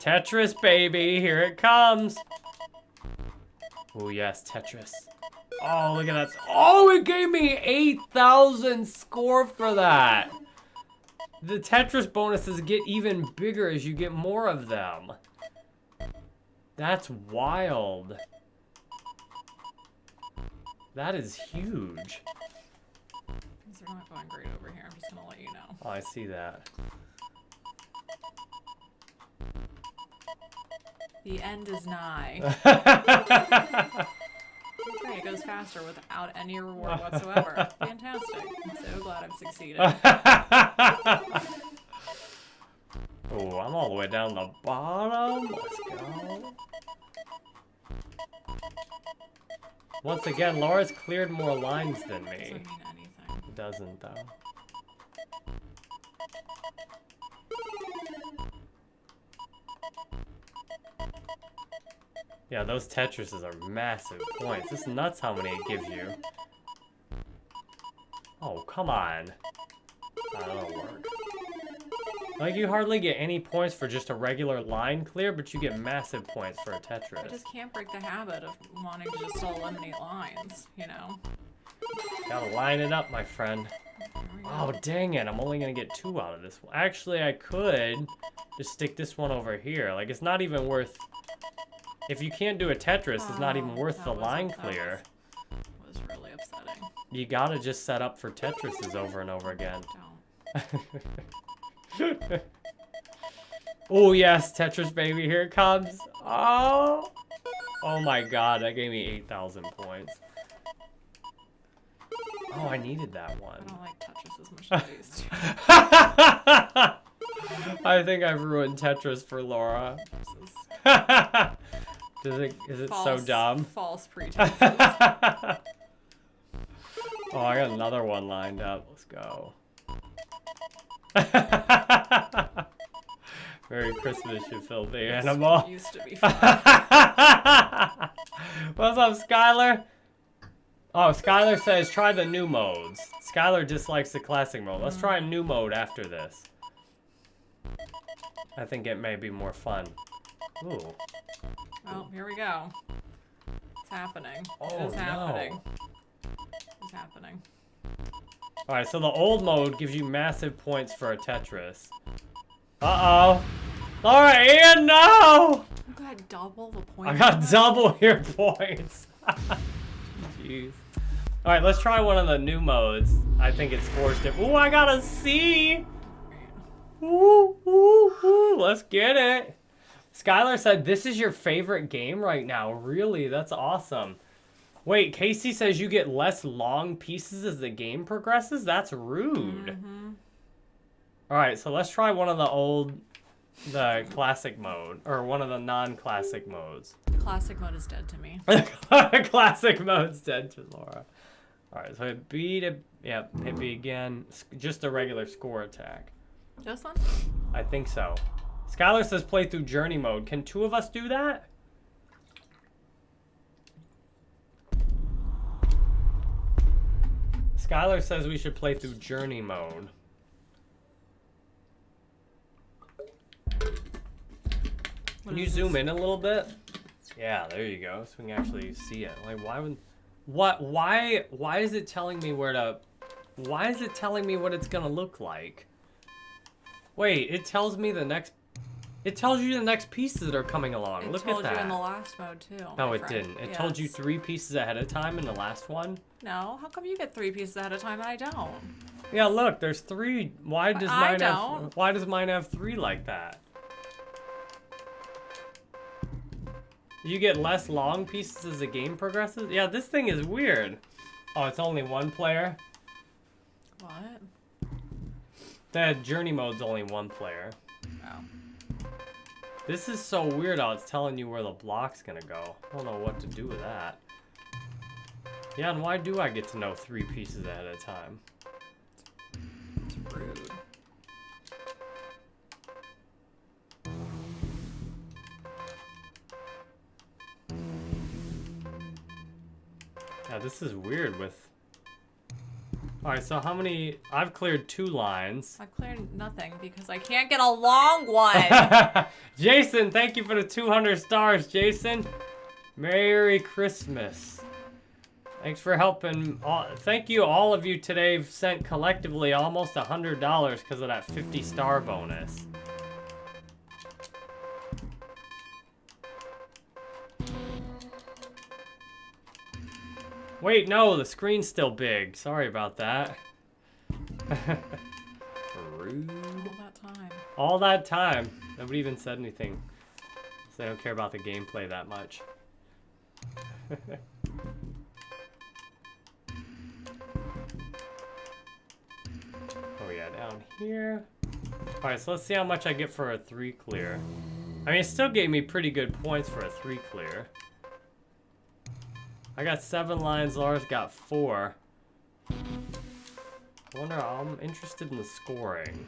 Speaker 1: Tetris, baby, here it comes. Oh, yes, Tetris. Oh, look at that. Oh, it gave me 8,000 score for that. The Tetris bonuses get even bigger as you get more of them. That's wild. That is huge.
Speaker 2: Things are not going great over here. I'm just gonna let you know.
Speaker 1: Oh, I see that.
Speaker 2: The end is nigh. Great, it goes faster without any reward whatsoever. Fantastic. I'm so glad I've succeeded.
Speaker 1: oh, I'm all the way down the bottom. Let's go. Once again, Laura's cleared more lines than
Speaker 2: Doesn't
Speaker 1: me.
Speaker 2: mean anything.
Speaker 1: doesn't, though. Yeah, those Tetrises are massive points. It's nuts how many it gives you. Oh, come on. Ah, that'll work. Like, you hardly get any points for just a regular line clear, but you get massive points for a Tetris.
Speaker 2: I just can't break the habit of wanting to just eliminate lines, you know?
Speaker 1: Gotta line it up, my friend.
Speaker 2: Here we go.
Speaker 1: Oh, dang it. I'm only gonna get two out of this one. Actually, I could just stick this one over here. Like, it's not even worth... If you can't do a Tetris, it's not even
Speaker 2: Oh,
Speaker 1: worth the
Speaker 2: was-
Speaker 1: line clear.
Speaker 2: was really upsetting.
Speaker 1: You gotta just set up for Tetrises over and over again. Oh, yes, Tetris baby, here it comes. Oh! Oh my god, that gave me 8,000 points. Oh, I needed that one.
Speaker 2: I don't like Tetris as much as I used to.
Speaker 1: I think I've ruined Tetris for Laura. Does it, is it so dumb?
Speaker 2: False pretenses.
Speaker 1: oh, I got another one lined up. Let's go. Merry Christmas, you filthy animal.
Speaker 2: Used to be fun.
Speaker 1: What's up, Skylar? Oh, Skylar says try the new modes. Skylar dislikes the classic mode. Let's try a new mode after this. I think it may be more fun. Ooh.
Speaker 2: Well, here we go. It's happening.
Speaker 1: Oh,
Speaker 2: it is happening.
Speaker 1: no.
Speaker 2: It's happening.
Speaker 1: Alright, so the old mode gives you massive points for a Tetris. Uh-oh. Alright, Ian, no!
Speaker 2: You got double the point.
Speaker 1: I got double your points. Jeez. Alright, let's try one of the new modes. I think it's forced it. Ooh, I got a C! Ooh, ooh, ooh, let's get it. Skylar said, this is your favorite game right now. Really? That's awesome. Wait, Casey says you get less long pieces as the game progresses? That's rude.
Speaker 2: Mm-hmm.
Speaker 1: Alright, so let's try one of the old, the classic mode, or one of the non-classic modes.
Speaker 2: Classic mode is dead to me.
Speaker 1: classic mode's dead to Laura. Alright, so hit B to, yep, hit B again. Just a regular score attack.
Speaker 2: This one?
Speaker 1: I think so. Skylar says play through journey mode. Can two of us do that? Skylar says we should play through journey mode. Can you zoom in a little bit? Yeah, there you go. So we can actually see it. Like, why would, what, why, why is it telling me where to, why is it telling me what it's gonna look like? Wait, it tells me the next, it tells you the next pieces that are coming along.
Speaker 2: It
Speaker 1: look at that.
Speaker 2: It told you in the last mode too.
Speaker 1: no, it
Speaker 2: friend.
Speaker 1: didn't. It told you three pieces ahead of time in the last one.
Speaker 2: No, how come you get three pieces ahead of time and I don't?
Speaker 1: Yeah, look, there's three. Why does
Speaker 2: I
Speaker 1: mine have?
Speaker 2: don't.
Speaker 1: Why does mine have three like that? You get less long pieces as the game progresses. Yeah, this thing is weird. Oh, it's only one player.
Speaker 2: What?
Speaker 1: The journey mode's only one player.
Speaker 2: Oh.
Speaker 1: This is so weird how it's telling you where the block's gonna go. I don't know what to do with that. Yeah, and why do I get to know three pieces ahead of time?
Speaker 2: It's rude.
Speaker 1: Yeah, this is weird with... Alright, so how many... I've cleared two lines.
Speaker 2: I've cleared nothing because I can't get a long one.
Speaker 1: Jason, thank you for the 200 stars, Jason. Merry Christmas. Thanks for helping. All, thank you, all of you today sent collectively almost $100 because of that 50 star bonus. Wait, no, the screen's still big. Sorry about that. Rude.
Speaker 2: All that time.
Speaker 1: All that time. Nobody even said anything. 'Cause they don't care about the gameplay that much. oh yeah, down here. Alright, so let's see how much I get for a 3 clear. I mean, it still gave me pretty good points for a 3 clear. I got 7 lines, Lars got 4. I wonder, I'm interested in the scoring.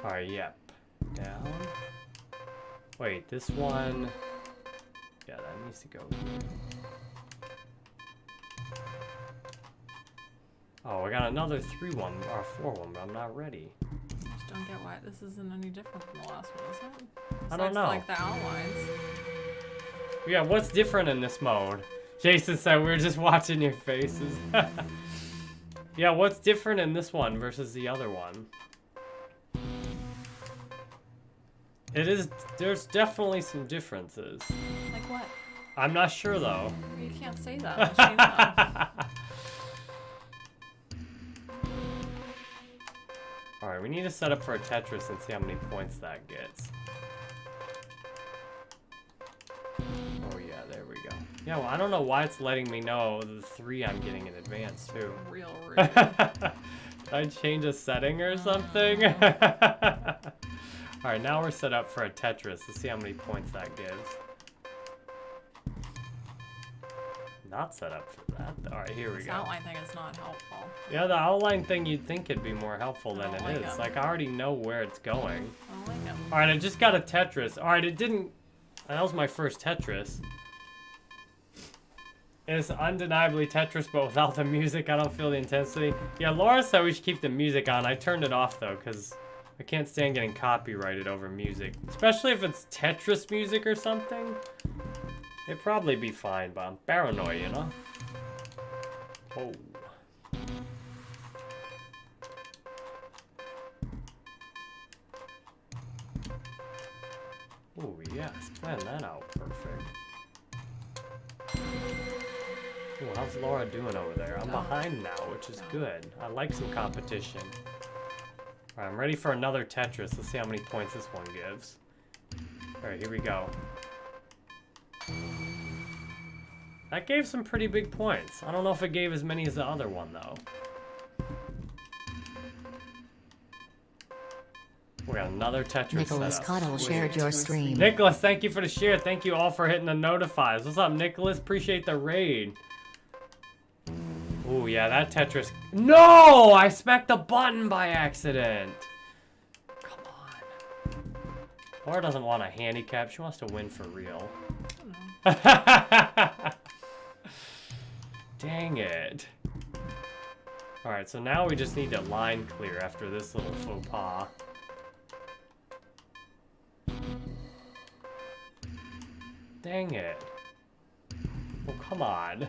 Speaker 1: Alright, yep. Down. Wait, this one... Yeah, that needs to go. Oh, we got another 3-1, or 4-1, but I'm not ready.
Speaker 2: Don't get why this isn't any different from the last one, is it?
Speaker 1: I don't know.
Speaker 2: Like the outlines.
Speaker 1: Yeah, what's different in this mode? Jason said we were just watching your faces. yeah, what's different in this one versus the other one? It is, there's definitely some differences.
Speaker 2: Like what?
Speaker 1: I'm not sure though.
Speaker 2: You can't say that.
Speaker 1: Alright, we need to set up for a Tetris and see how many points that gets. Oh yeah, there we go. Yeah, well, I don't know why it's letting me know the three I'm getting in advance too.
Speaker 2: Real rude.
Speaker 1: Did I change a setting or uh, something? Alright, now we're set up for a Tetris. Let's see how many points that gives. Not set up for that. Alright, here we
Speaker 2: This
Speaker 1: go.
Speaker 2: outline thing is not helpful.
Speaker 1: Yeah, the outline thing you'd think it'd be more helpful than
Speaker 2: I
Speaker 1: it
Speaker 2: like
Speaker 1: is. Like, I already know where it's going.
Speaker 2: Oh, I don't like it.
Speaker 1: Alright, I just got a Tetris. Alright, it didn't... That was my first Tetris. It's undeniably Tetris, but without the music, I don't feel the intensity. Yeah, Laura said we should keep the music on. I turned it off, though, because I can't stand getting copyrighted over music. Especially if it's Tetris music or something. It'd probably be fine, but I'm paranoid, you know? Oh. Oh, yes. Plan that out perfect. Ooh, how's Laura doing over there? I'm behind now, which is good. I like some competition. Alright, I'm ready for another Tetris. Let's see how many points this one gives. Alright, here we go. That gave some pretty big points. I don't know if it gave as many as the other one, though. We got another Tetris
Speaker 3: Nicholas
Speaker 1: setup.
Speaker 3: Cottle shared your stream.
Speaker 1: Nicholas, thank you for the share. Thank you all for hitting the notifies. What's up, Nicholas? Appreciate the raid. Oh yeah, that Tetris. No! I smacked the button by accident. Come on. Laura doesn't want a handicap. She wants to win for real. Dang it. Alright, so now we just need to line clear after this little faux pas. Dang it. Oh, come on.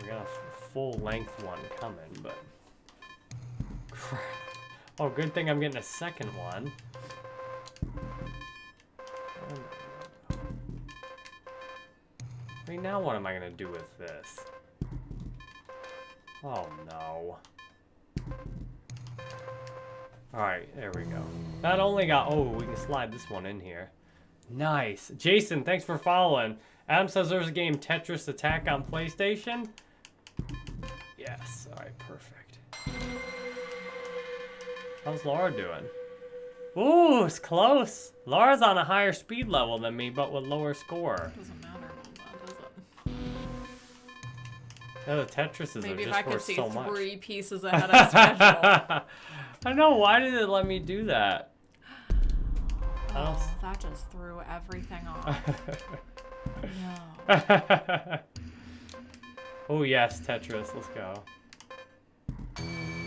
Speaker 1: We got a full length one coming, but... Oh, good thing I'm getting a second one. I mean, now what am I gonna do with this? Oh no. Alright, there we go. Not only got, oh, we can slide this one in here. Nice. Jason, thanks for following. Adam says there's a game Tetris Attack on PlayStation. Yes, alright, perfect. How's Laura doing? Ooh, it's close. Laura's on a higher speed level than me, but with lower score.
Speaker 2: Doesn't matter
Speaker 1: Oh, the Tetrises
Speaker 2: Maybe if I could see
Speaker 1: so much.
Speaker 2: three pieces ahead of schedule.
Speaker 1: I know. Why did it let me do that?
Speaker 2: Oh, that just threw everything off. No.
Speaker 1: oh yes, Tetris. Let's go.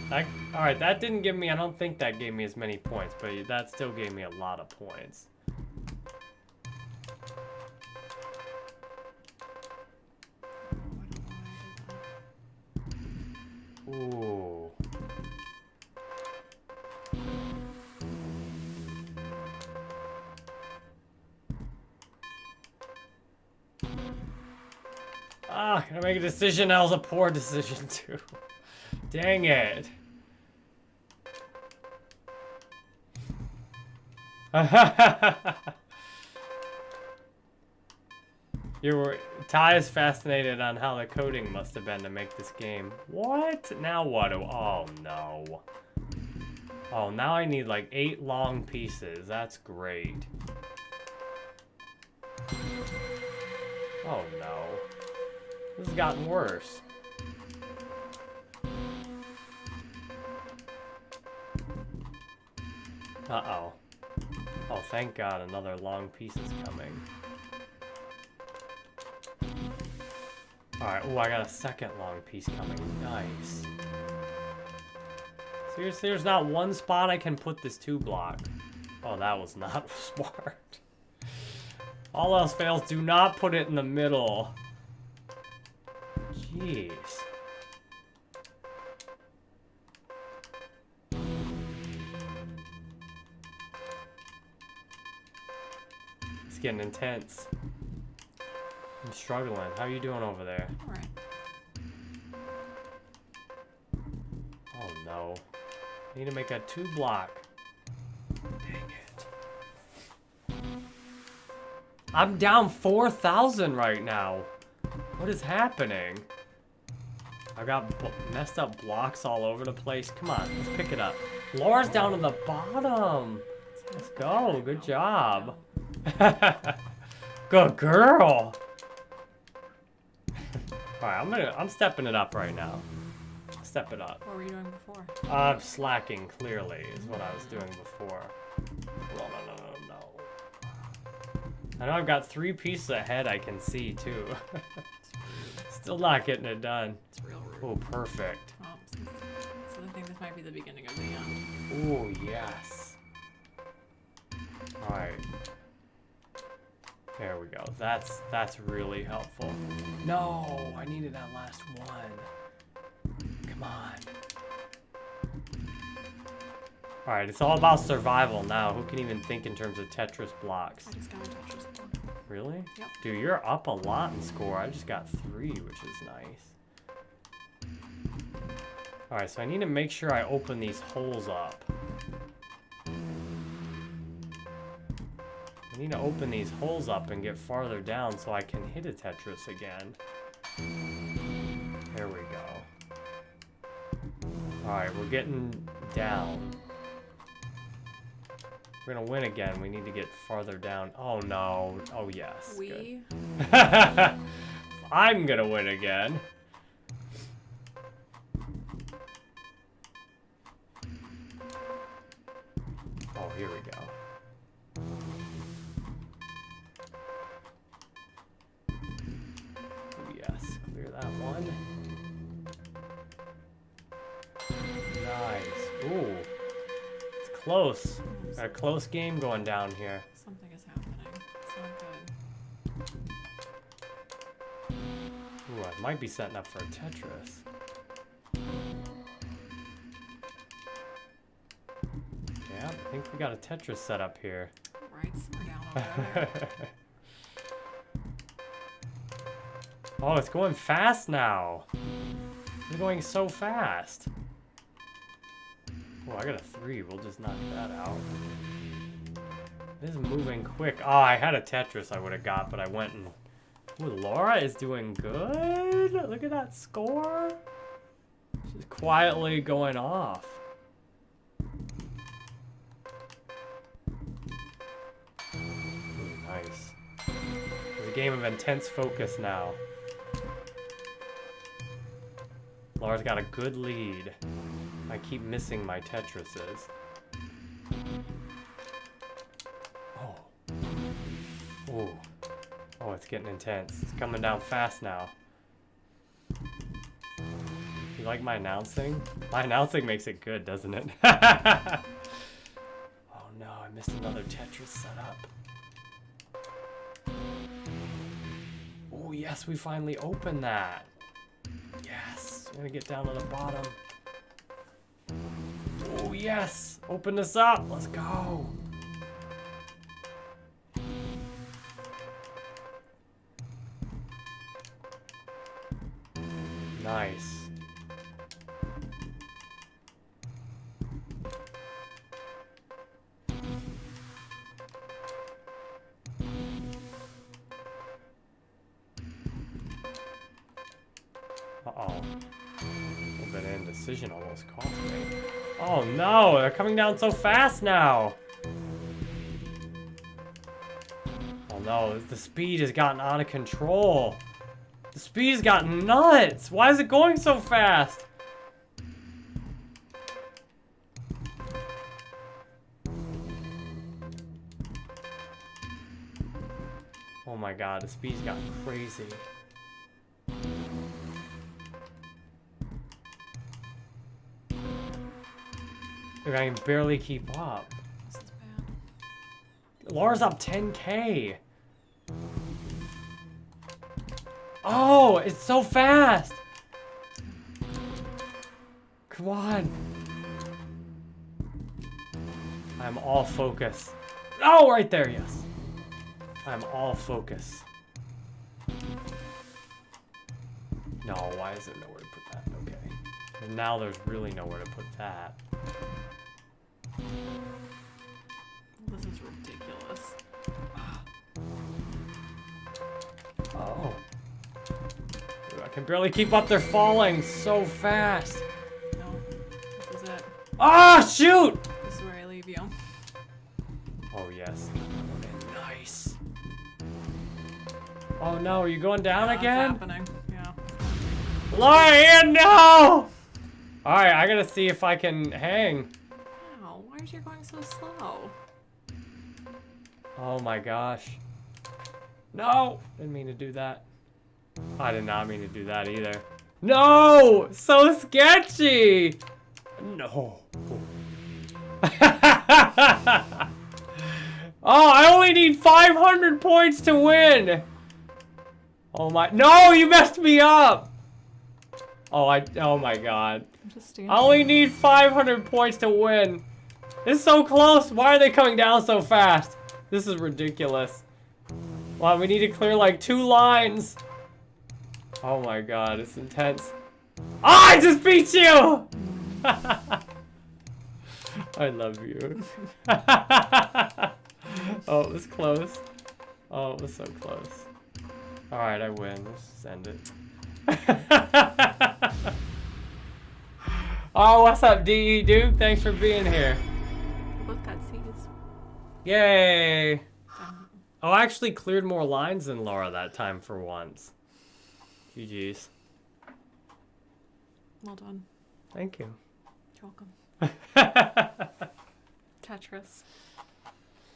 Speaker 1: That, all right, that didn't give me. I don't think that gave me as many points, but that still gave me a lot of points. Ooh. Ah, I make a decision? That was a poor decision too. Dang it. You were Ty is fascinated on how the coding must have been to make this game. What? Now what? Oh no. Oh, now I need like eight long pieces. That's great. Oh no. This has gotten worse. Uh-oh. Oh, thank God, another long piece is coming. Alright, oh, I got a second long piece coming. Nice. Seriously, there's not one spot I can put this two block. Oh, that was not smart. All else fails, do not put it in the middle. Jeez. It's getting intense. I'm struggling. How are you doing over there?
Speaker 2: All right.
Speaker 1: Oh no. I need to make a two block. Dang it. I'm down 4,000 right now. What is happening? I got b- messed up blocks all over the place. Come on, let's pick it up. Laura's down to the bottom. Let's go. Good job. Good girl. Alright, I'm gonna I'm stepping it up right now. Step it up.
Speaker 2: What were you doing before?
Speaker 1: I'm slacking, clearly, is what I was doing before. No, no, no, no, no. I know I've got three pieces ahead I can see, too. Still not getting it done.
Speaker 2: It's real rude.
Speaker 1: Oh, perfect.
Speaker 2: Oh, so, so I think this might be the beginning of the end.
Speaker 1: Oh, yes. Alright. There we go. That's that's really helpful. No, I needed that last one. Come on. Alright, it's all about survival now. Who can even think in terms of Tetris blocks?
Speaker 2: I just got a Tetris block.
Speaker 1: Really?
Speaker 2: Yep.
Speaker 1: Dude, you're up a lot in score. I just got three, which is nice. Alright, so I need to make sure I open these holes up. I need to open these holes up and get farther down so I can hit a Tetris again. There we go. Alright, we're getting down. We're gonna win again. We need to get farther down. Oh no. Oh yes.
Speaker 2: We
Speaker 1: I'm gonna win again. Close. Got a close game going down here.
Speaker 2: something is happening. It's not good.
Speaker 1: Ooh, I might be setting up for a Tetris. Yeah, I think we got a Tetris set up here.
Speaker 2: Right, somewhere down
Speaker 1: oh, it's going fast now. It's going so fast. Oh, I got a three. We'll just knock that out. This is moving quick. Oh, I had a Tetris I would have got, but I went and... Ooh, Laura is doing good. Look at that score. She's quietly going off. Ooh, nice. It's a game of intense focus now. Laura's got a good lead. I keep missing my Tetrises. Oh. Oh. Oh, it's getting intense. It's coming down fast now. You like my announcing? My announcing makes it good, doesn't it? oh no, I missed another Tetris setup. Oh yes, we finally opened that. Yes, I'm gonna get down to the bottom. Yes, open this up. Let's go. Nice. Coming down so fast now. Oh no, the speed has gotten out of control. The speed has gotten nuts. Why is it going so fast? Oh my god, the speed's gotten crazy. Look, I can barely keep up. Laura's up 10k. Oh, it's so fast. Come on. I'm all focus. Oh, right there, yes. I'm all focus. No, why is there nowhere to put that? Okay. And now there's really nowhere to put that. Can barely keep up. They're falling so fast.
Speaker 2: No, this is it.
Speaker 1: Ah, shoot!
Speaker 2: This is where I leave you.
Speaker 1: Oh, yes. Nice. Oh, no. Are you going down again?
Speaker 2: happening? Yeah.
Speaker 1: Lion, no! Alright, I gotta see if I can hang.
Speaker 2: Wow, why is you going so slow?
Speaker 1: Oh my gosh. No! Didn't mean to do that. I did not mean to do that either. No! So sketchy! No. oh, I only need 500 points to win! Oh my- No, you messed me up! Oh, I- Oh my god.
Speaker 2: I'm just.
Speaker 1: I only need 500 points to win. It's so close. Why are they coming down so fast? This is ridiculous. Wow, we need to clear like two lines. Oh my god, it's intense. Ah, I just beat you! I love you. oh, it was close. Oh, it was so close. Alright, I win. Let's just end it. oh, what's up, DE Duke? Thanks for being here.
Speaker 2: We both got C's.
Speaker 1: Yay! Oh, I actually cleared more lines than Laura that time for once. GG's.
Speaker 2: Well done.
Speaker 1: Thank you.
Speaker 2: You're welcome. Tetris.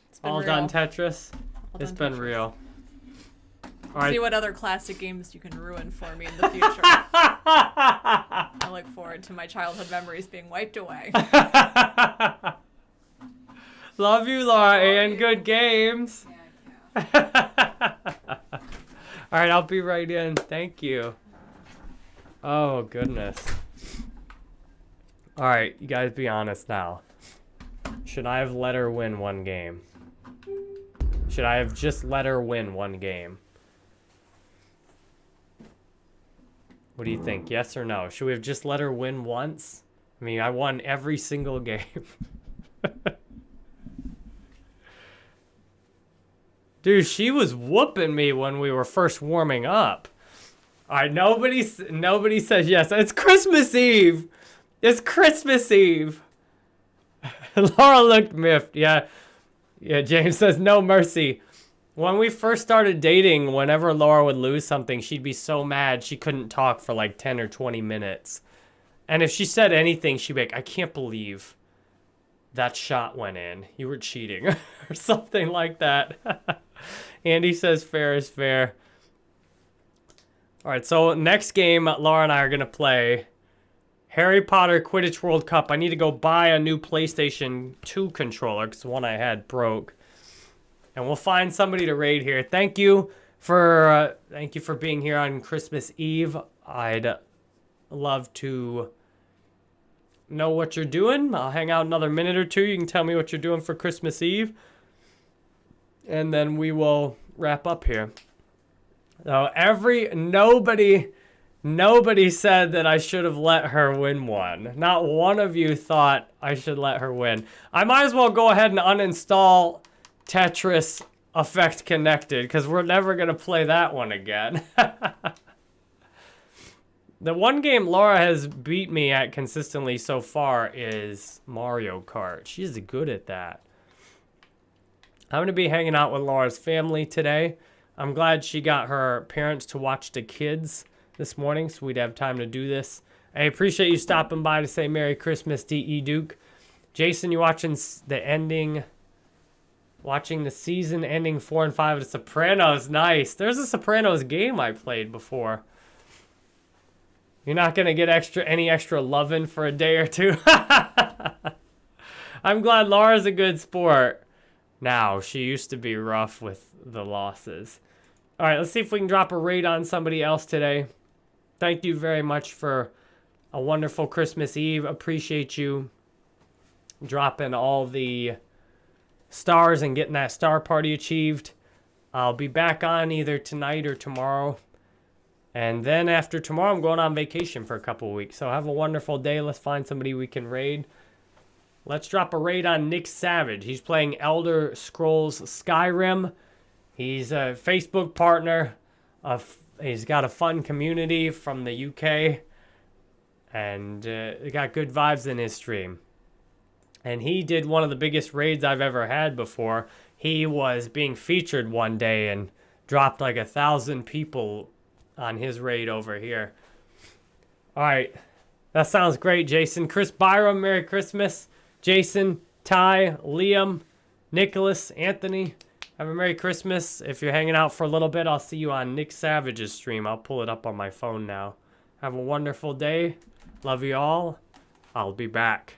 Speaker 2: It's been
Speaker 1: All
Speaker 2: real.
Speaker 1: done Tetris.
Speaker 2: All
Speaker 1: It's
Speaker 2: done
Speaker 1: been
Speaker 2: Tetris.
Speaker 1: real.
Speaker 2: See
Speaker 1: Alright.
Speaker 2: what other classic games you can ruin for me in the future. I look forward to my childhood memories being wiped away.
Speaker 1: Love you, Laura, and good games. Alright, I'll be right in. Thank you. Oh, goodness. Alright, you guys be honest now. Should I have let her win one game? Should I have just let her win one game? What do you think? Yes or no? Should we have just let her win once? I mean, I won every single game. Dude, she was whooping me when we were first warming up. All right, nobody, nobody says yes. It's Christmas Eve. It's Christmas Eve. Laura looked miffed. Yeah, yeah. James says no mercy. When we first started dating, whenever Laura would lose something, she'd be so mad she couldn't talk for like 10 or 20 minutes. And if she said anything, she'd be like, I can't believe that shot went in. You were cheating or something like that. Andy says fair is fair. All right, so next game, Laura and I are going to play Harry Potter Quidditch World Cup. I need to go buy a new PlayStation 2 controller because the one I had broke. And we'll find somebody to raid here. Thank you for uh, thank you for being here on Christmas Eve. I'd love to know what you're doing. I'll hang out another minute or two. You can tell me what you're doing for Christmas Eve. And then we will wrap up here. So every nobody nobody said that I should have let her win one. Not one of you thought I should let her win. I might as well go ahead and uninstall Tetris Effect Connected because we're never going to play that one again. The one game Laura has beat me at consistently so far is Mario Kart. She's good at that. I'm going to be hanging out with Laura's family today. I'm glad she got her parents to watch the kids this morning so we'd have time to do this. I appreciate you stopping by to say Merry Christmas, D.E. Duke. Jason, you watching the ending, watching the season ending four and five of The Sopranos. Nice. There's a Sopranos game I played before. You're not gonna get extra any extra loving for a day or two. I'm glad Laura's a good sport. Now, she used to be rough with the losses. All right, let's see if we can drop a raid on somebody else today. Thank you very much for a wonderful Christmas Eve. Appreciate you dropping all the stars and getting that star party achieved. I'll be back on either tonight or tomorrow. And then after tomorrow, I'm going on vacation for a couple weeks. So have a wonderful day. Let's find somebody we can raid. Let's drop a raid on Nick Savage. He's playing Elder Scrolls Skyrim. He's a Facebook partner. He's got a fun community from the UK. And uh, got good vibes in his stream. And he did one of the biggest raids I've ever had before. He was being featured one day and dropped like a thousand people on his raid over here. All right. That sounds great, Jason. Chris Byram, Merry Christmas. Jason, Ty, Liam, Nicholas, Anthony, have a Merry Christmas. If you're hanging out for a little bit, I'll see you on Nick Savage's stream. I'll pull it up on my phone now. Have a wonderful day. Love you all. I'll be back.